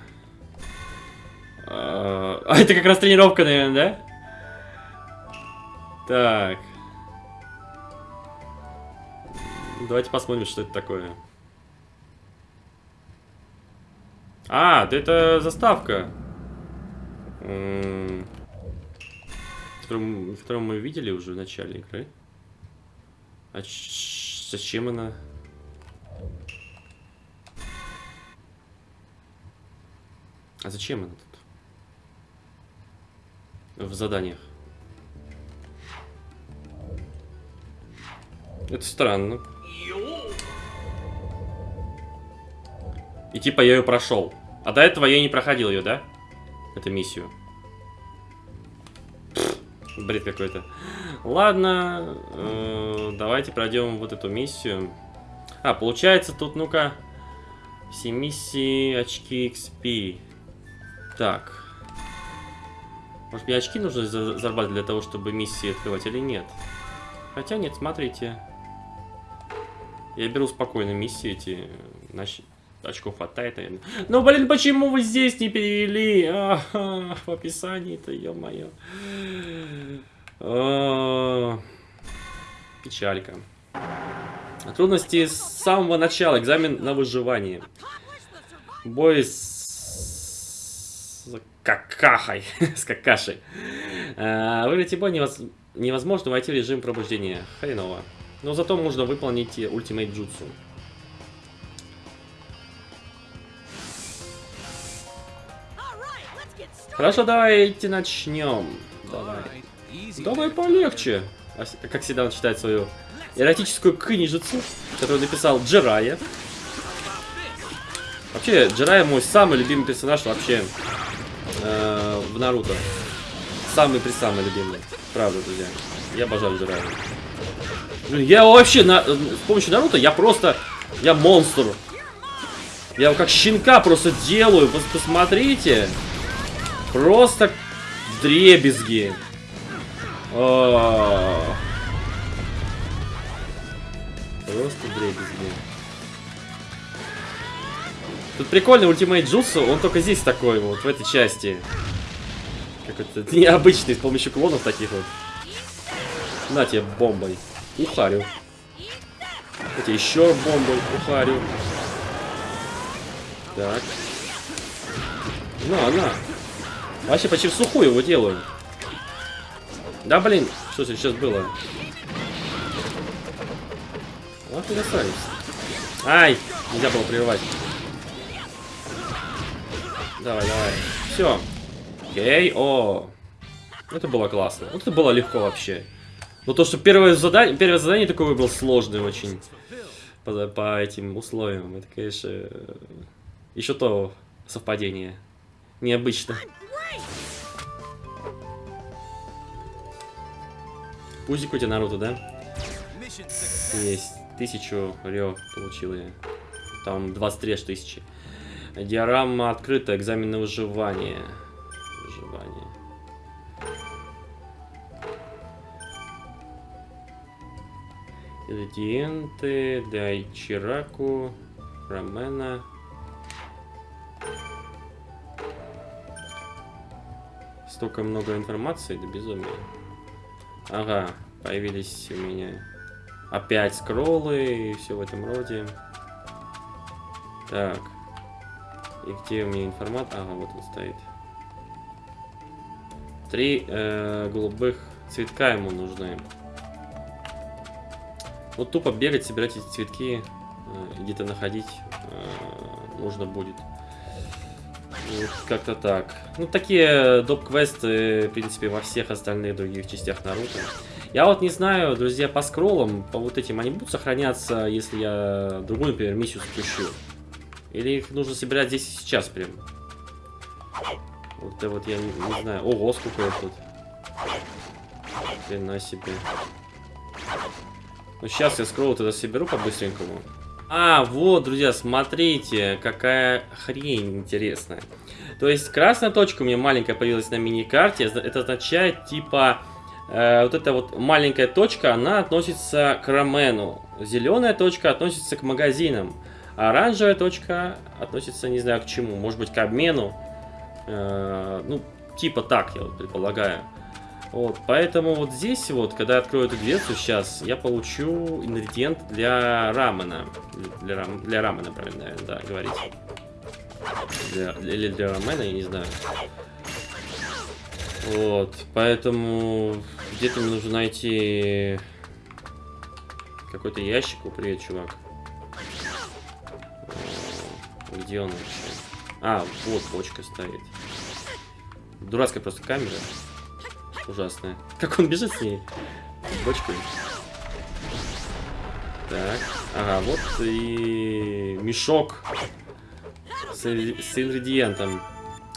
А а это как раз тренировка, наверное, да? Так. Давайте посмотрим, что это такое. А, да это заставка. Которую, мы видели уже в начале игры. А зачем она? А зачем она тут? В заданиях. Это странно. И типа я ее прошел. А до этого я не проходил ее, да? Эту миссию. Бред какой-то. Ладно, э, давайте пройдем вот эту миссию. А, получается тут, ну-ка, все миссии, очки XP. Так. Может мне очки нужно за- зарабатывать для того, чтобы миссии открывать или нет? Хотя нет, смотрите. Я беру спокойно миссии эти. Значит, очков хватает, наверное. Ну, блин, почему вы здесь не перевели? Ага, в описании-то, ё-моё. А, Печалька. Трудности с самого начала. Экзамен на выживание. Бой с какахой. с какашей. А, Выиграть бой невоз- невозможно войти в режим пробуждения. Хреново. Но зато можно выполнить ультимейт джутсу. Хорошо, давайте начнем. Давай. Давай полегче. А Как всегда он читает свою эротическую книжицу, которую написал Джирая. Вообще, Джирая мой самый любимый персонаж вообще э, в Наруто. Самый при самый любимый. Правда, друзья. Я обожаю Джирая. Ну, Я вообще на, с помощью Наруто я просто... Я монстр. Я его как щенка просто делаю. Пос- Посмотрите. Просто дребезги. А. Просто дребезги. Тут прикольный ультимейт Джутсу, он только здесь такой вот, в этой части. Какой-то необычный, с помощью клонов таких вот. На тебе бомбой. Ухарю. На тебе еще бомбой. Ухарю. Так. На, на. Вообще почти в сухую его делаю. Да блин, что сейчас было? Ты красавец. Ай, нельзя было прервать. Давай, давай. Все. Окей, о. Это было классно. Вот это было легко вообще. Но то, что первое задание, первое задание такое было сложное очень. По, по этим условиям. Это, конечно, еще то совпадение. Необычно. Пузик у тебя Наруто, да? Есть. Тысячу рё получил я. Там 23 аж тысячи. Диорама открыта, экзамен на выживание. Выживание. Ингредиенты для Ичираку, рамена. Столько много информации, да безумие. Ага, появились у меня опять скроллы и все в этом роде. Так. И где у меня информация? Ага, вот он стоит. Три э, голубых цветка ему нужны. Вот тупо бегать, собирать эти цветки, э, где-то находить э, нужно будет. Вот как-то так. Ну, такие доп-квесты, в принципе, во всех остальных других частях Наруто. Я вот не знаю, друзья, по скроллам, по вот этим, они будут сохраняться, если я другую, например, миссию запущу? Или их нужно собирать здесь и сейчас прям? Вот это вот я не, не знаю. Ого, сколько их тут. Хрена себе. Ну, сейчас я скролл тогда соберу по-быстренькому. А, вот, друзья, смотрите, какая хрень интересная. То есть красная точка у меня маленькая появилась на мини-карте. Это означает, типа, э, вот эта вот маленькая точка, она относится к рамену. Зеленая точка относится к магазинам. Оранжевая точка относится, не знаю, к чему. Может быть, к обмену. Э, ну, типа так, я вот предполагаю. Вот, поэтому вот здесь вот, когда я открою эту дверцу сейчас, я получу ингредиент для рамена. Для, рам, для рамена, правильно, наверное, да, говорить. Для, или для рамена, я не знаю. Вот, поэтому где-то мне нужно найти какой-то ящик. О, привет, чувак. Где он вообще? А, вот бочка стоит. Дурацкая просто камера ужасная. Как он бежит с ней? Бочкой. Так. Ага, вот и мешок с, с ингредиентом.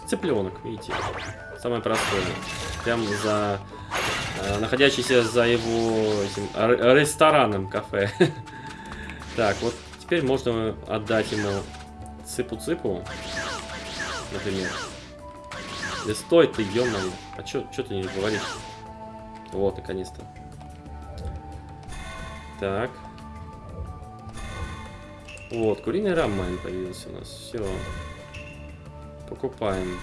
Цыпленок, видите. Самое простое. Прям за... Э, находящийся за его этим, рестораном кафе. так, вот теперь можно отдать ему цыпу-цыпу, например. Да стой ты, ё -моё. А чё, чё ты не говоришь? Вот, наконец-то. Так. Вот, куриный рамен появился у нас. Все. Покупаем.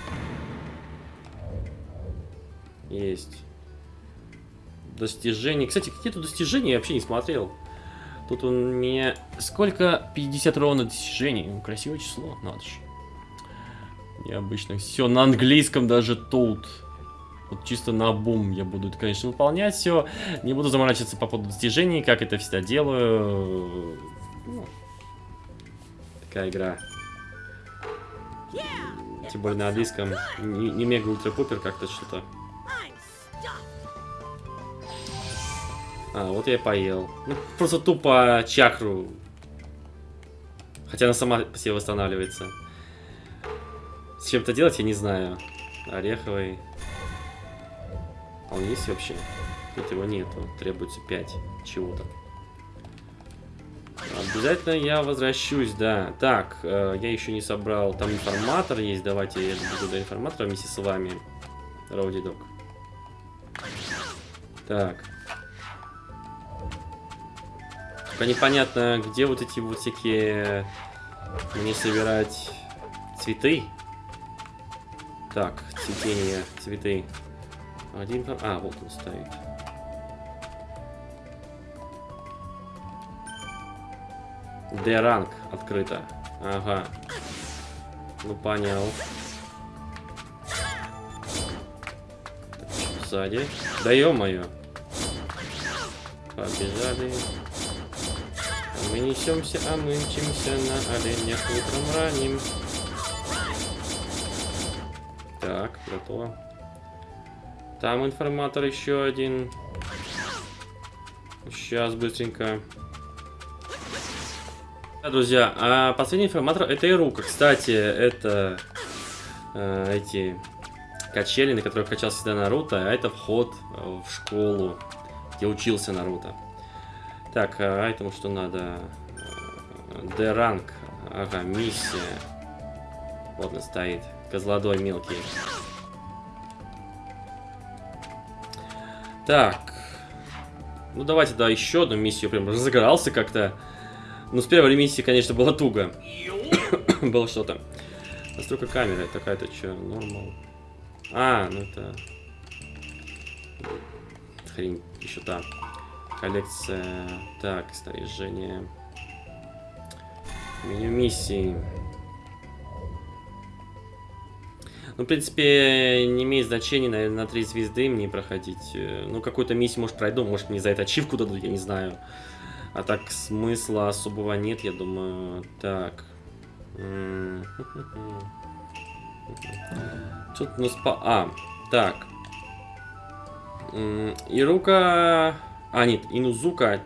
Есть. Достижения. Кстати, какие тут достижения я вообще не смотрел. Тут у меня... Сколько? 50 ровно достижений. Красивое число, надо же. Необычно. Все на английском даже тут. Вот чисто на бум я буду, конечно, выполнять все. Не буду заморачиваться по поводу достижений, как это всегда делаю. Ну, такая игра. Тем более на английском. Не, не мега ультра пупер как-то что-то. А, вот я поел. Ну, просто тупо чакру. Хотя она сама себе восстанавливается. Чем-то делать я не знаю. Ореховый. А он есть вообще? Тут его нету. Требуется 5 чего-то. Обязательно я возвращусь, да. Так, э, я еще не собрал. Там информатор есть. Давайте я буду до информатора вместе с вами. Роуди Док. Так. Только непонятно, где вот эти вот всякие... Мне собирать цветы. Так, цветение, цветы. Один... А, вот он стоит. D-ранг открыто. Ага. Ну, понял. Сзади. Да ё-моё. Побежали. Мы несемся, а мы мчимся на оленях утром ранним. Так, готово. Там информатор еще один. Сейчас быстренько. Да, друзья, а последний информатор это Ирука. Кстати, это э, эти качели, на которых качался всегда Наруто, а это вход в школу, где учился Наруто. Так, а этому что надо? Д-ранг. Ага, миссия. Вот он стоит. Козлодой мелкий. Так. Ну давайте, да, еще одну миссию. Прям разыгрался как-то. Ну, с первой миссии, конечно, было туго. было что-то. Настройка камеры. Такая-то что? Нормал. А, ну это... Хрень еще там. Коллекция. Так, снаряжение. Меню миссии. Ну, в принципе, не имеет значения, наверное, на три звезды мне проходить. Э, ну, какую-то миссию, может, пройду, может, мне за это ачивку дадут, я не знаю. А так смысла особого нет, я думаю. Так. Тут у нас по... А, так. Ирука... А, нет, Инузука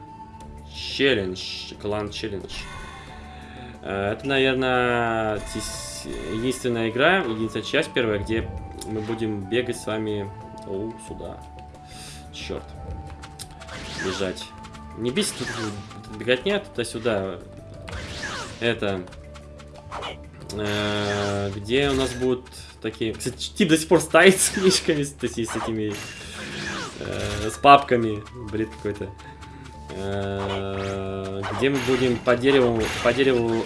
Челлендж. Клан Челлендж. Э, это, наверное, единственная игра, единственная часть первая, где мы будем бегать с вами О, сюда. Черт. Бежать. Не бесит тут беготня туда-сюда. Это... Э, где у нас будут такие... Кстати, тип до сих пор стоит с книжками, то есть с этими... Э, с папками. Бред какой-то. Э, где мы будем по дереву, по дереву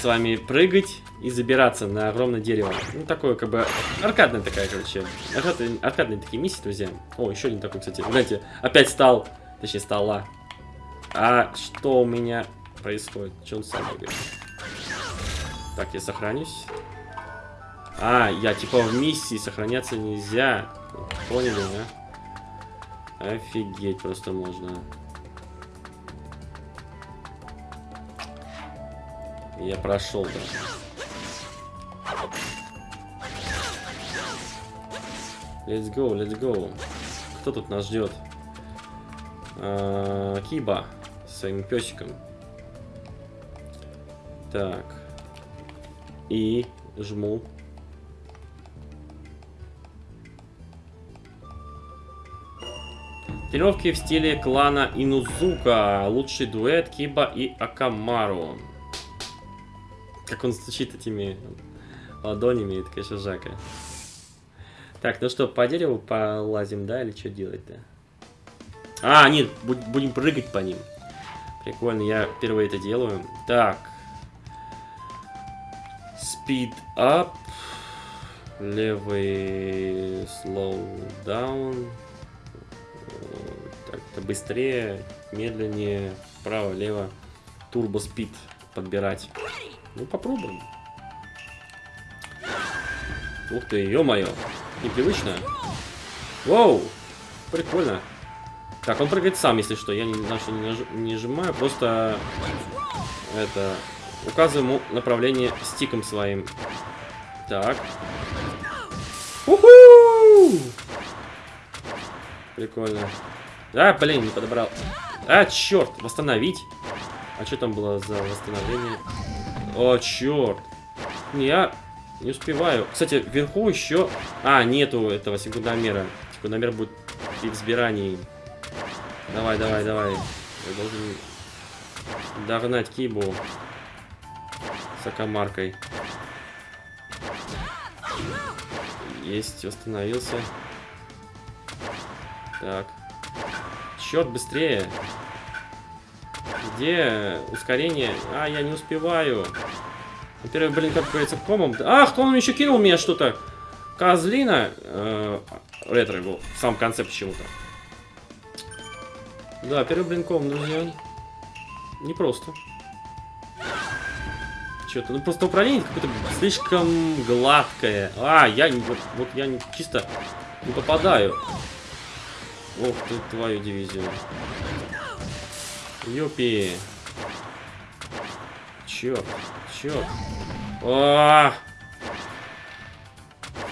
с вами прыгать и забираться на огромное дерево. Ну, такое, как бы, аркадная такая, короче. Аркадные, аркадные такие миссии, друзья. О, еще один такой, кстати. Знаете, опять стал, точнее, стала. А что у меня происходит? Что он сам говорит? Так, я сохранюсь. А, я типа в миссии сохраняться нельзя. Поняли, да? Офигеть просто можно. Я прошел, да. Let's go, let's go. Кто тут нас ждет? А, Киба своим песиком. Так. И жму. Тренировки в стиле клана Инузука. Лучший дуэт Киба и Акамару. Как он стучит этими ладонями, это, конечно, жака. Так, ну что, по дереву полазим, да, или что делать-то? А, нет, будем прыгать по ним. Прикольно, я впервые это делаю. Так. Speed up. Левый slow down. Так, это быстрее, медленнее, право, лево. Турбо спид подбирать. Ну, попробуем. Ух ты, ё-моё. Непривычно. Воу! Прикольно. Так, он прыгает сам, если что. Я не, значит, не, наж... не нажимаю, просто это указываю ему направление стиком своим. Так. Уху! Прикольно. А, блин, не подобрал. А, черт, восстановить. А что там было за восстановление? О, черт. Я не успеваю. Кстати, вверху еще... А, нету этого секундомера. Секундомер будет при избирании. Давай, давай, давай. Я должен догнать Кибу с акамаркой. Есть, восстановился. Так. Черт, быстрее. Где ускорение? А, я не успеваю. Во-первых, блин, как говорится, комом. Ах, он еще кинул меня что-то? Козлина. Э, ретро был. В самом конце почему-то. Да, первый блин ком, друзья. Непросто. Что-то, ну просто управление какое-то слишком гладкое. А, я не, вот, вот я не, чисто не попадаю. Ох ты, твою дивизию. Юпи. Черт, черт. А,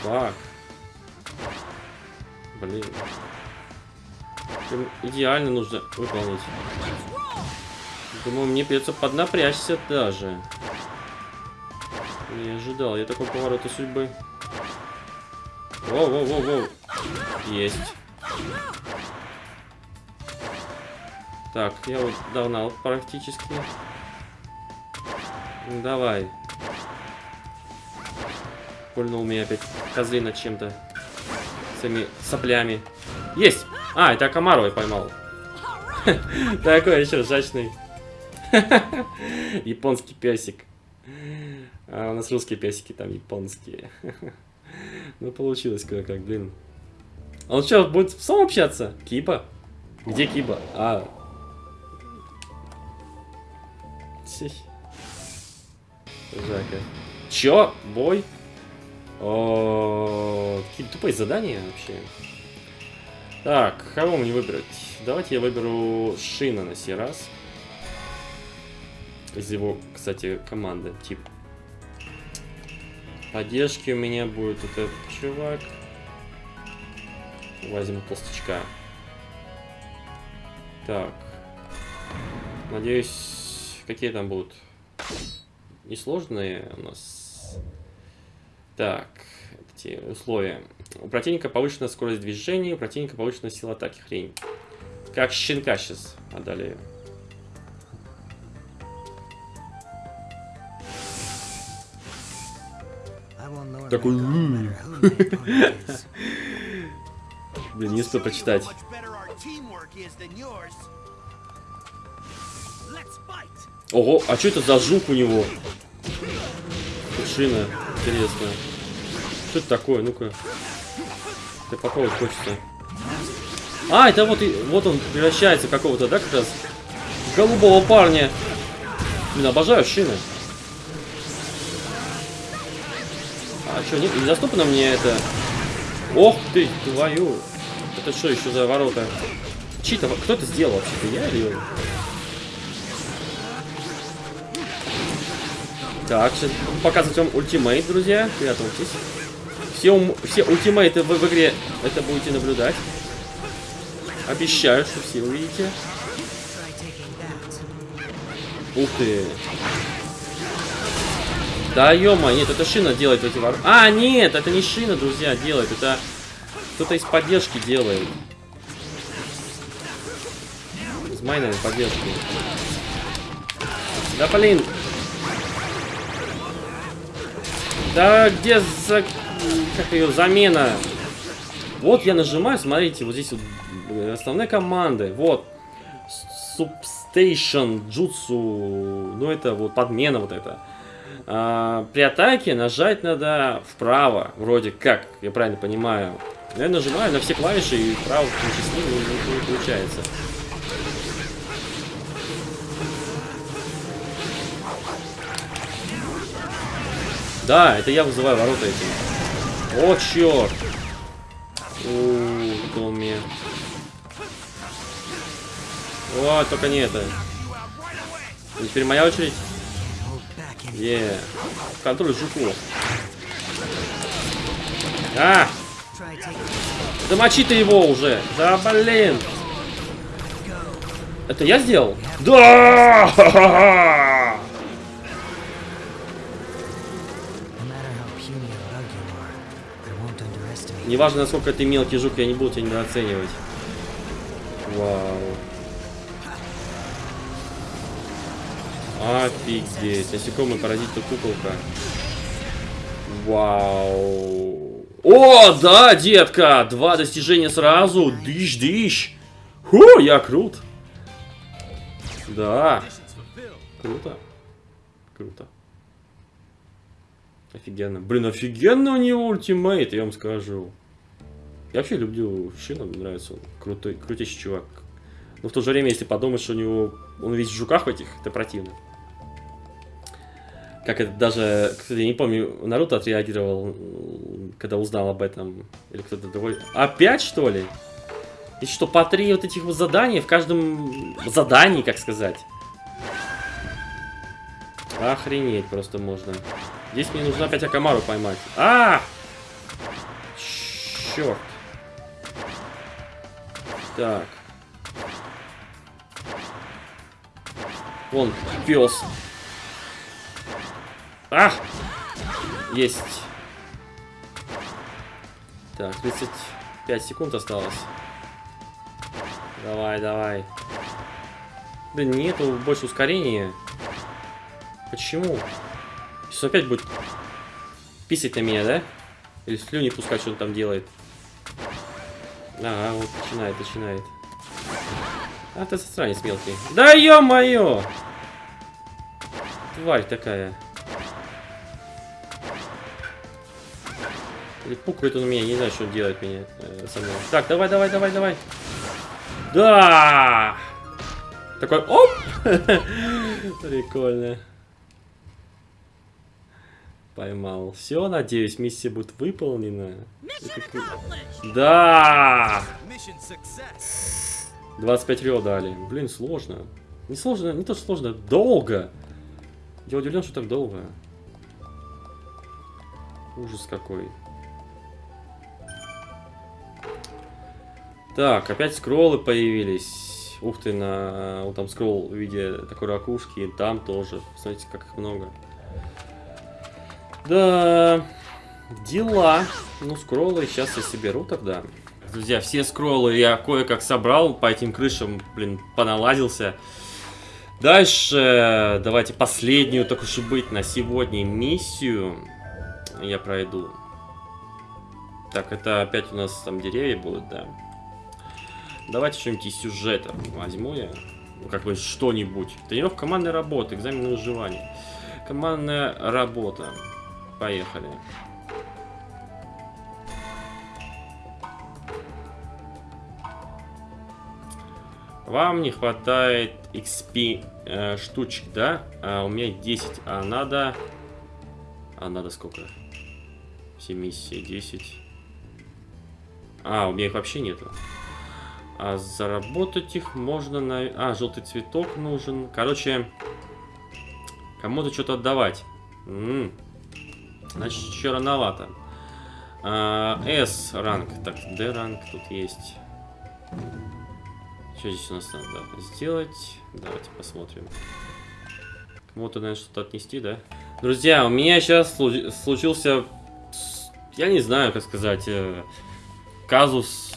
Фак. Блин. Прям идеально нужно выполнить. Думаю, мне придется поднапрячься даже. Не ожидал я такого поворота судьбы. Воу-воу-воу-воу. Есть. Так, я вот догнал практически. Ну, давай. Пульнул меня опять козлина чем-то. Своими соплями. Есть! А, это я поймал. Такой еще ржачный. Японский песик. А у нас русские песики, там японские. Ну, получилось кое-как, блин. Он что, будет сам общаться? Киба? Где Киба? А. Сих. Жака. Чё? Бой? Какие тупые задания вообще. Так, кого мне выбрать? Давайте я выберу Шина на сей раз. Из его, кстати, команды, тип. Поддержки у меня будет этот чувак. Возьму толстячка. Так. Надеюсь, какие там будут? Несложные у нас. Так, эти условия. У противника повышенная скорость движения, у противника повышенная сила атаки. Хрень. Как щенка сейчас одолею. Такой... Блин, не успел прочитать. Ого, а что это за жук у него? Кушина, интересно. Что это такое? Ну-ка. Ты попробовать хочется. А, это вот, и, вот он превращается какого-то, да, как раз? Голубого парня. Блин, обожаю шины. А что, не, недоступно мне это? Ох ты, твою. Это что еще за ворота? Чьи-то, кто это сделал вообще-то, я или Так, сейчас показывать вам ультимейт, друзья. Приготовьтесь. Все, все ультимейты в, в игре это будете наблюдать. Обещаю, что все увидите. Ух ты. Да ё нет, это шина делает эти ворота. А, нет, это не шина, друзья, делает. Это кто-то из поддержки делает. Из майновой поддержки. Да блин. Да где за... Как ее замена? Вот я нажимаю, смотрите, вот здесь вот основные команды. Вот. Substation, Jutsu. Ну это вот подмена вот это. А, при атаке нажать надо вправо, вроде как, я правильно понимаю. Я нажимаю на все клавиши и вправо в том числе не получается. Да, это я вызываю ворота этим. О, черт! Ууу, мне. О, только не это. И теперь моя очередь. Е. Контроль жуку. А! Да мочи ты его уже! Да блин! Это я сделал? Да! Неважно, насколько ты мелкий жук, я не буду тебя недооценивать. Вау. Офигеть. Насекомый паразит-то куколка. Вау. О, да, детка! Два достижения сразу. Дыщ-дыщ. Ху, я крут. Да. Круто. Круто. Офигенно. Блин, офигенно у него ультимейт, я вам скажу. Я вообще люблю Шина, мне нравится он. Крутой, крутейший чувак. Но в то же время, если подумать, что у него... Он весь в жуках этих, это противно. Как это даже... Кстати, я не помню, Наруто отреагировал, когда узнал об этом. Или кто-то другой. Опять, что ли? И что, по три вот этих вот задания в каждом задании, как сказать. Охренеть просто можно. Здесь мне нужно опять Акамару поймать. А! Черт. Так. Вон, пес. А! Есть. Так, 35 секунд осталось. Давай, давай. Блин, нету больше ускорения. Почему? Сейчас опять будет писать на меня, да? Или слюни пускать, что он там делает. Ага, вот начинает, начинает. А ты засранец мелкий. Да ё-моё! Тварь такая. Или пукает он у меня, не знаю, что он делает меня э, со мной. Так, давай, давай, давай, давай. Да! Такой, оп! Прикольно. Поймал. Все, надеюсь, миссия будет выполнена. Да! Mission success. 25 рио дали. Блин, сложно. Не сложно, не то что сложно, долго. Я удивлен, что так долго. Ужас какой. Так, опять скроллы появились. Ух ты, на вот там скролл в виде такой ракушки, и там тоже. Смотрите, как их много. Да, дела. Ну, скроллы сейчас я соберу тогда. Друзья, все скроллы я кое-как собрал по этим крышам, блин, поналадился. Дальше давайте последнюю, так уж и быть, на сегодня миссию я пройду. Так, это опять у нас там деревья будут, да. Давайте что-нибудь из сюжета возьму я. Ну, бы что-нибудь. Тренировка командной работы, экзамен на выживание. Командная работа. Поехали. Вам не хватает XP э, штучек, да? А у меня 10, а надо... А надо сколько? Все миссии 10. А, у меня их вообще нету. А заработать их можно на... А, желтый цветок нужен. Короче, кому-то что-то отдавать. М -м. Значит, еще рановато. А, S ранг. Так, D ранг тут есть. Что здесь у нас надо сделать? Давайте посмотрим. Кому-то, наверное, что-то отнести, да? Друзья, у меня сейчас случился... Я не знаю, как сказать... Э, казус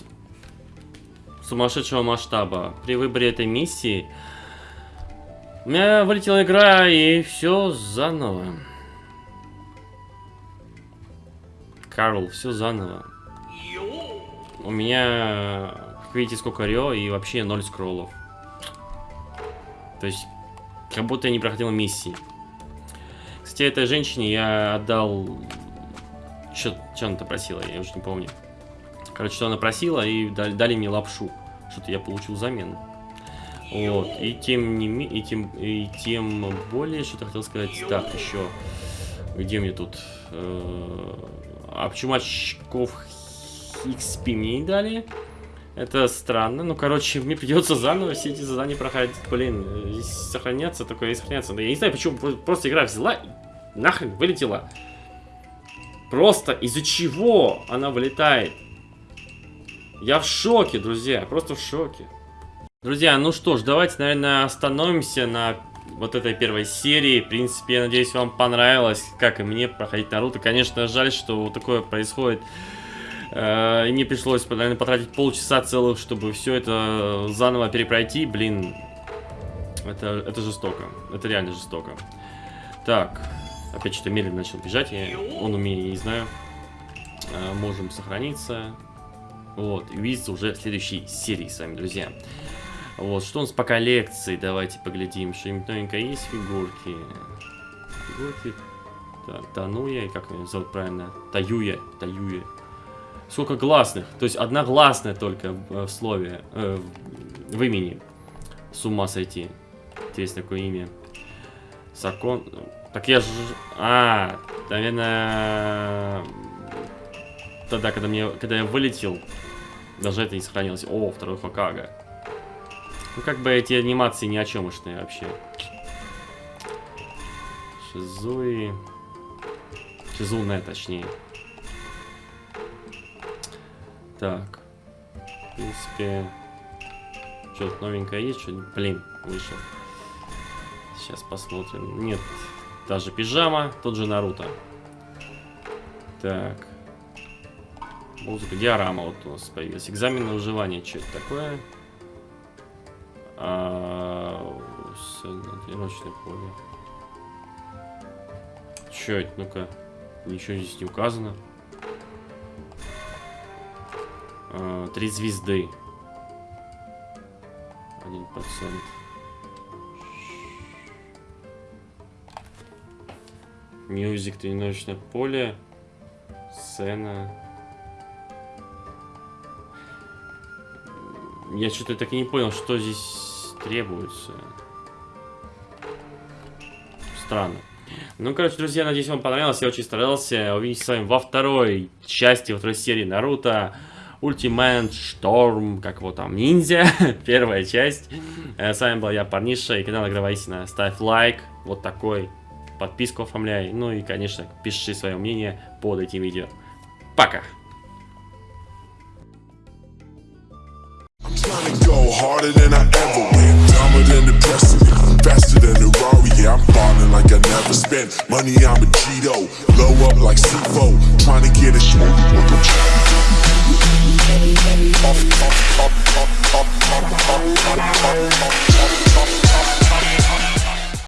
сумасшедшего масштаба. При выборе этой миссии у меня вылетела игра и все заново. Карл, все заново. У меня, как видите, сколько Рио и вообще ноль скроллов. То есть, как будто я не проходил миссии. Кстати, этой женщине я отдал... Что, что она-то просила, я уже не помню. Короче, что она просила, и дали, дали мне лапшу. Что-то я получил взамен. Вот. И тем не и тем, и тем более, что-то хотел сказать. Так, еще. Где мне тут? Э, а почему очков XP мне не дали? Это странно. Ну, короче, мне придется заново все эти задания проходить. Блин, сохраняться, такое сохраняться. Но я не знаю, почему просто игра взяла и нахрен вылетела. Просто из-за чего она вылетает? Я в шоке, друзья, просто в шоке. Друзья, ну что ж, давайте, наверное, остановимся на вот этой первой серии. В принципе, я надеюсь, вам понравилось, как и мне, проходить Наруто. Конечно, жаль, что вот такое происходит. Э, и мне пришлось, наверное, потратить полчаса целых, чтобы все это заново перепройти. Блин, это, это жестоко. Это реально жестоко. Так, опять что-то медленно начал бежать. Я, он у меня, не знаю. Э, можем сохраниться. Вот, и увидеться уже в следующей серии с вами, друзья. Вот, что у нас по коллекции? Давайте поглядим. Что-нибудь новенькое есть? Фигурки. Фигурки. Так, Тануя, как ее зовут правильно? Таюя. Таюя. Сколько гласных? То есть одна гласная только в, в слове, э, в имени. С ума сойти. Интересно, какое имя. Сакон. Так я же... А, наверное... Тогда, когда, мне, когда я вылетел, даже это не сохранилось. О, второй Хокага. Ну, как бы эти анимации ни о чемушные вообще. Шизуи. Шизуне, точнее. Так. В принципе... Что-то новенькое есть? Что Блин, вышел. Сейчас посмотрим. Нет, даже пижама, тот же Наруто. Так. Музыка, диорама вот у нас появилась. Экзамен на выживание, что это такое? А, Сцена, тренировочное поле. Чё это? Ну-ка. Ничего здесь не указано. А, Три звезды. Один процент. Music, тренировочное поле. Сцена. Я что-то так и не понял, что здесь требуется. Странно. Ну, короче, друзья, надеюсь, вам понравилось. Я очень старался увидеть с вами во второй части, во второй серии Наруто. Ultimate Storm, как его там, ниндзя, первая часть. Э, С вами был я, Парниша, и канал Игровая Истина. Ставь лайк, вот такой, подписку оформляй, ну и, конечно, пиши свое мнение под этим видео. Пока! Trying to go harder than I ever went. Dumber than the precedent. Faster than the Rari. Yeah, I'm falling like I never spent. Money, I'm a Cheeto. Blow up like C4. Trying to get a up, up, up, up, up, up, up, up, up, up.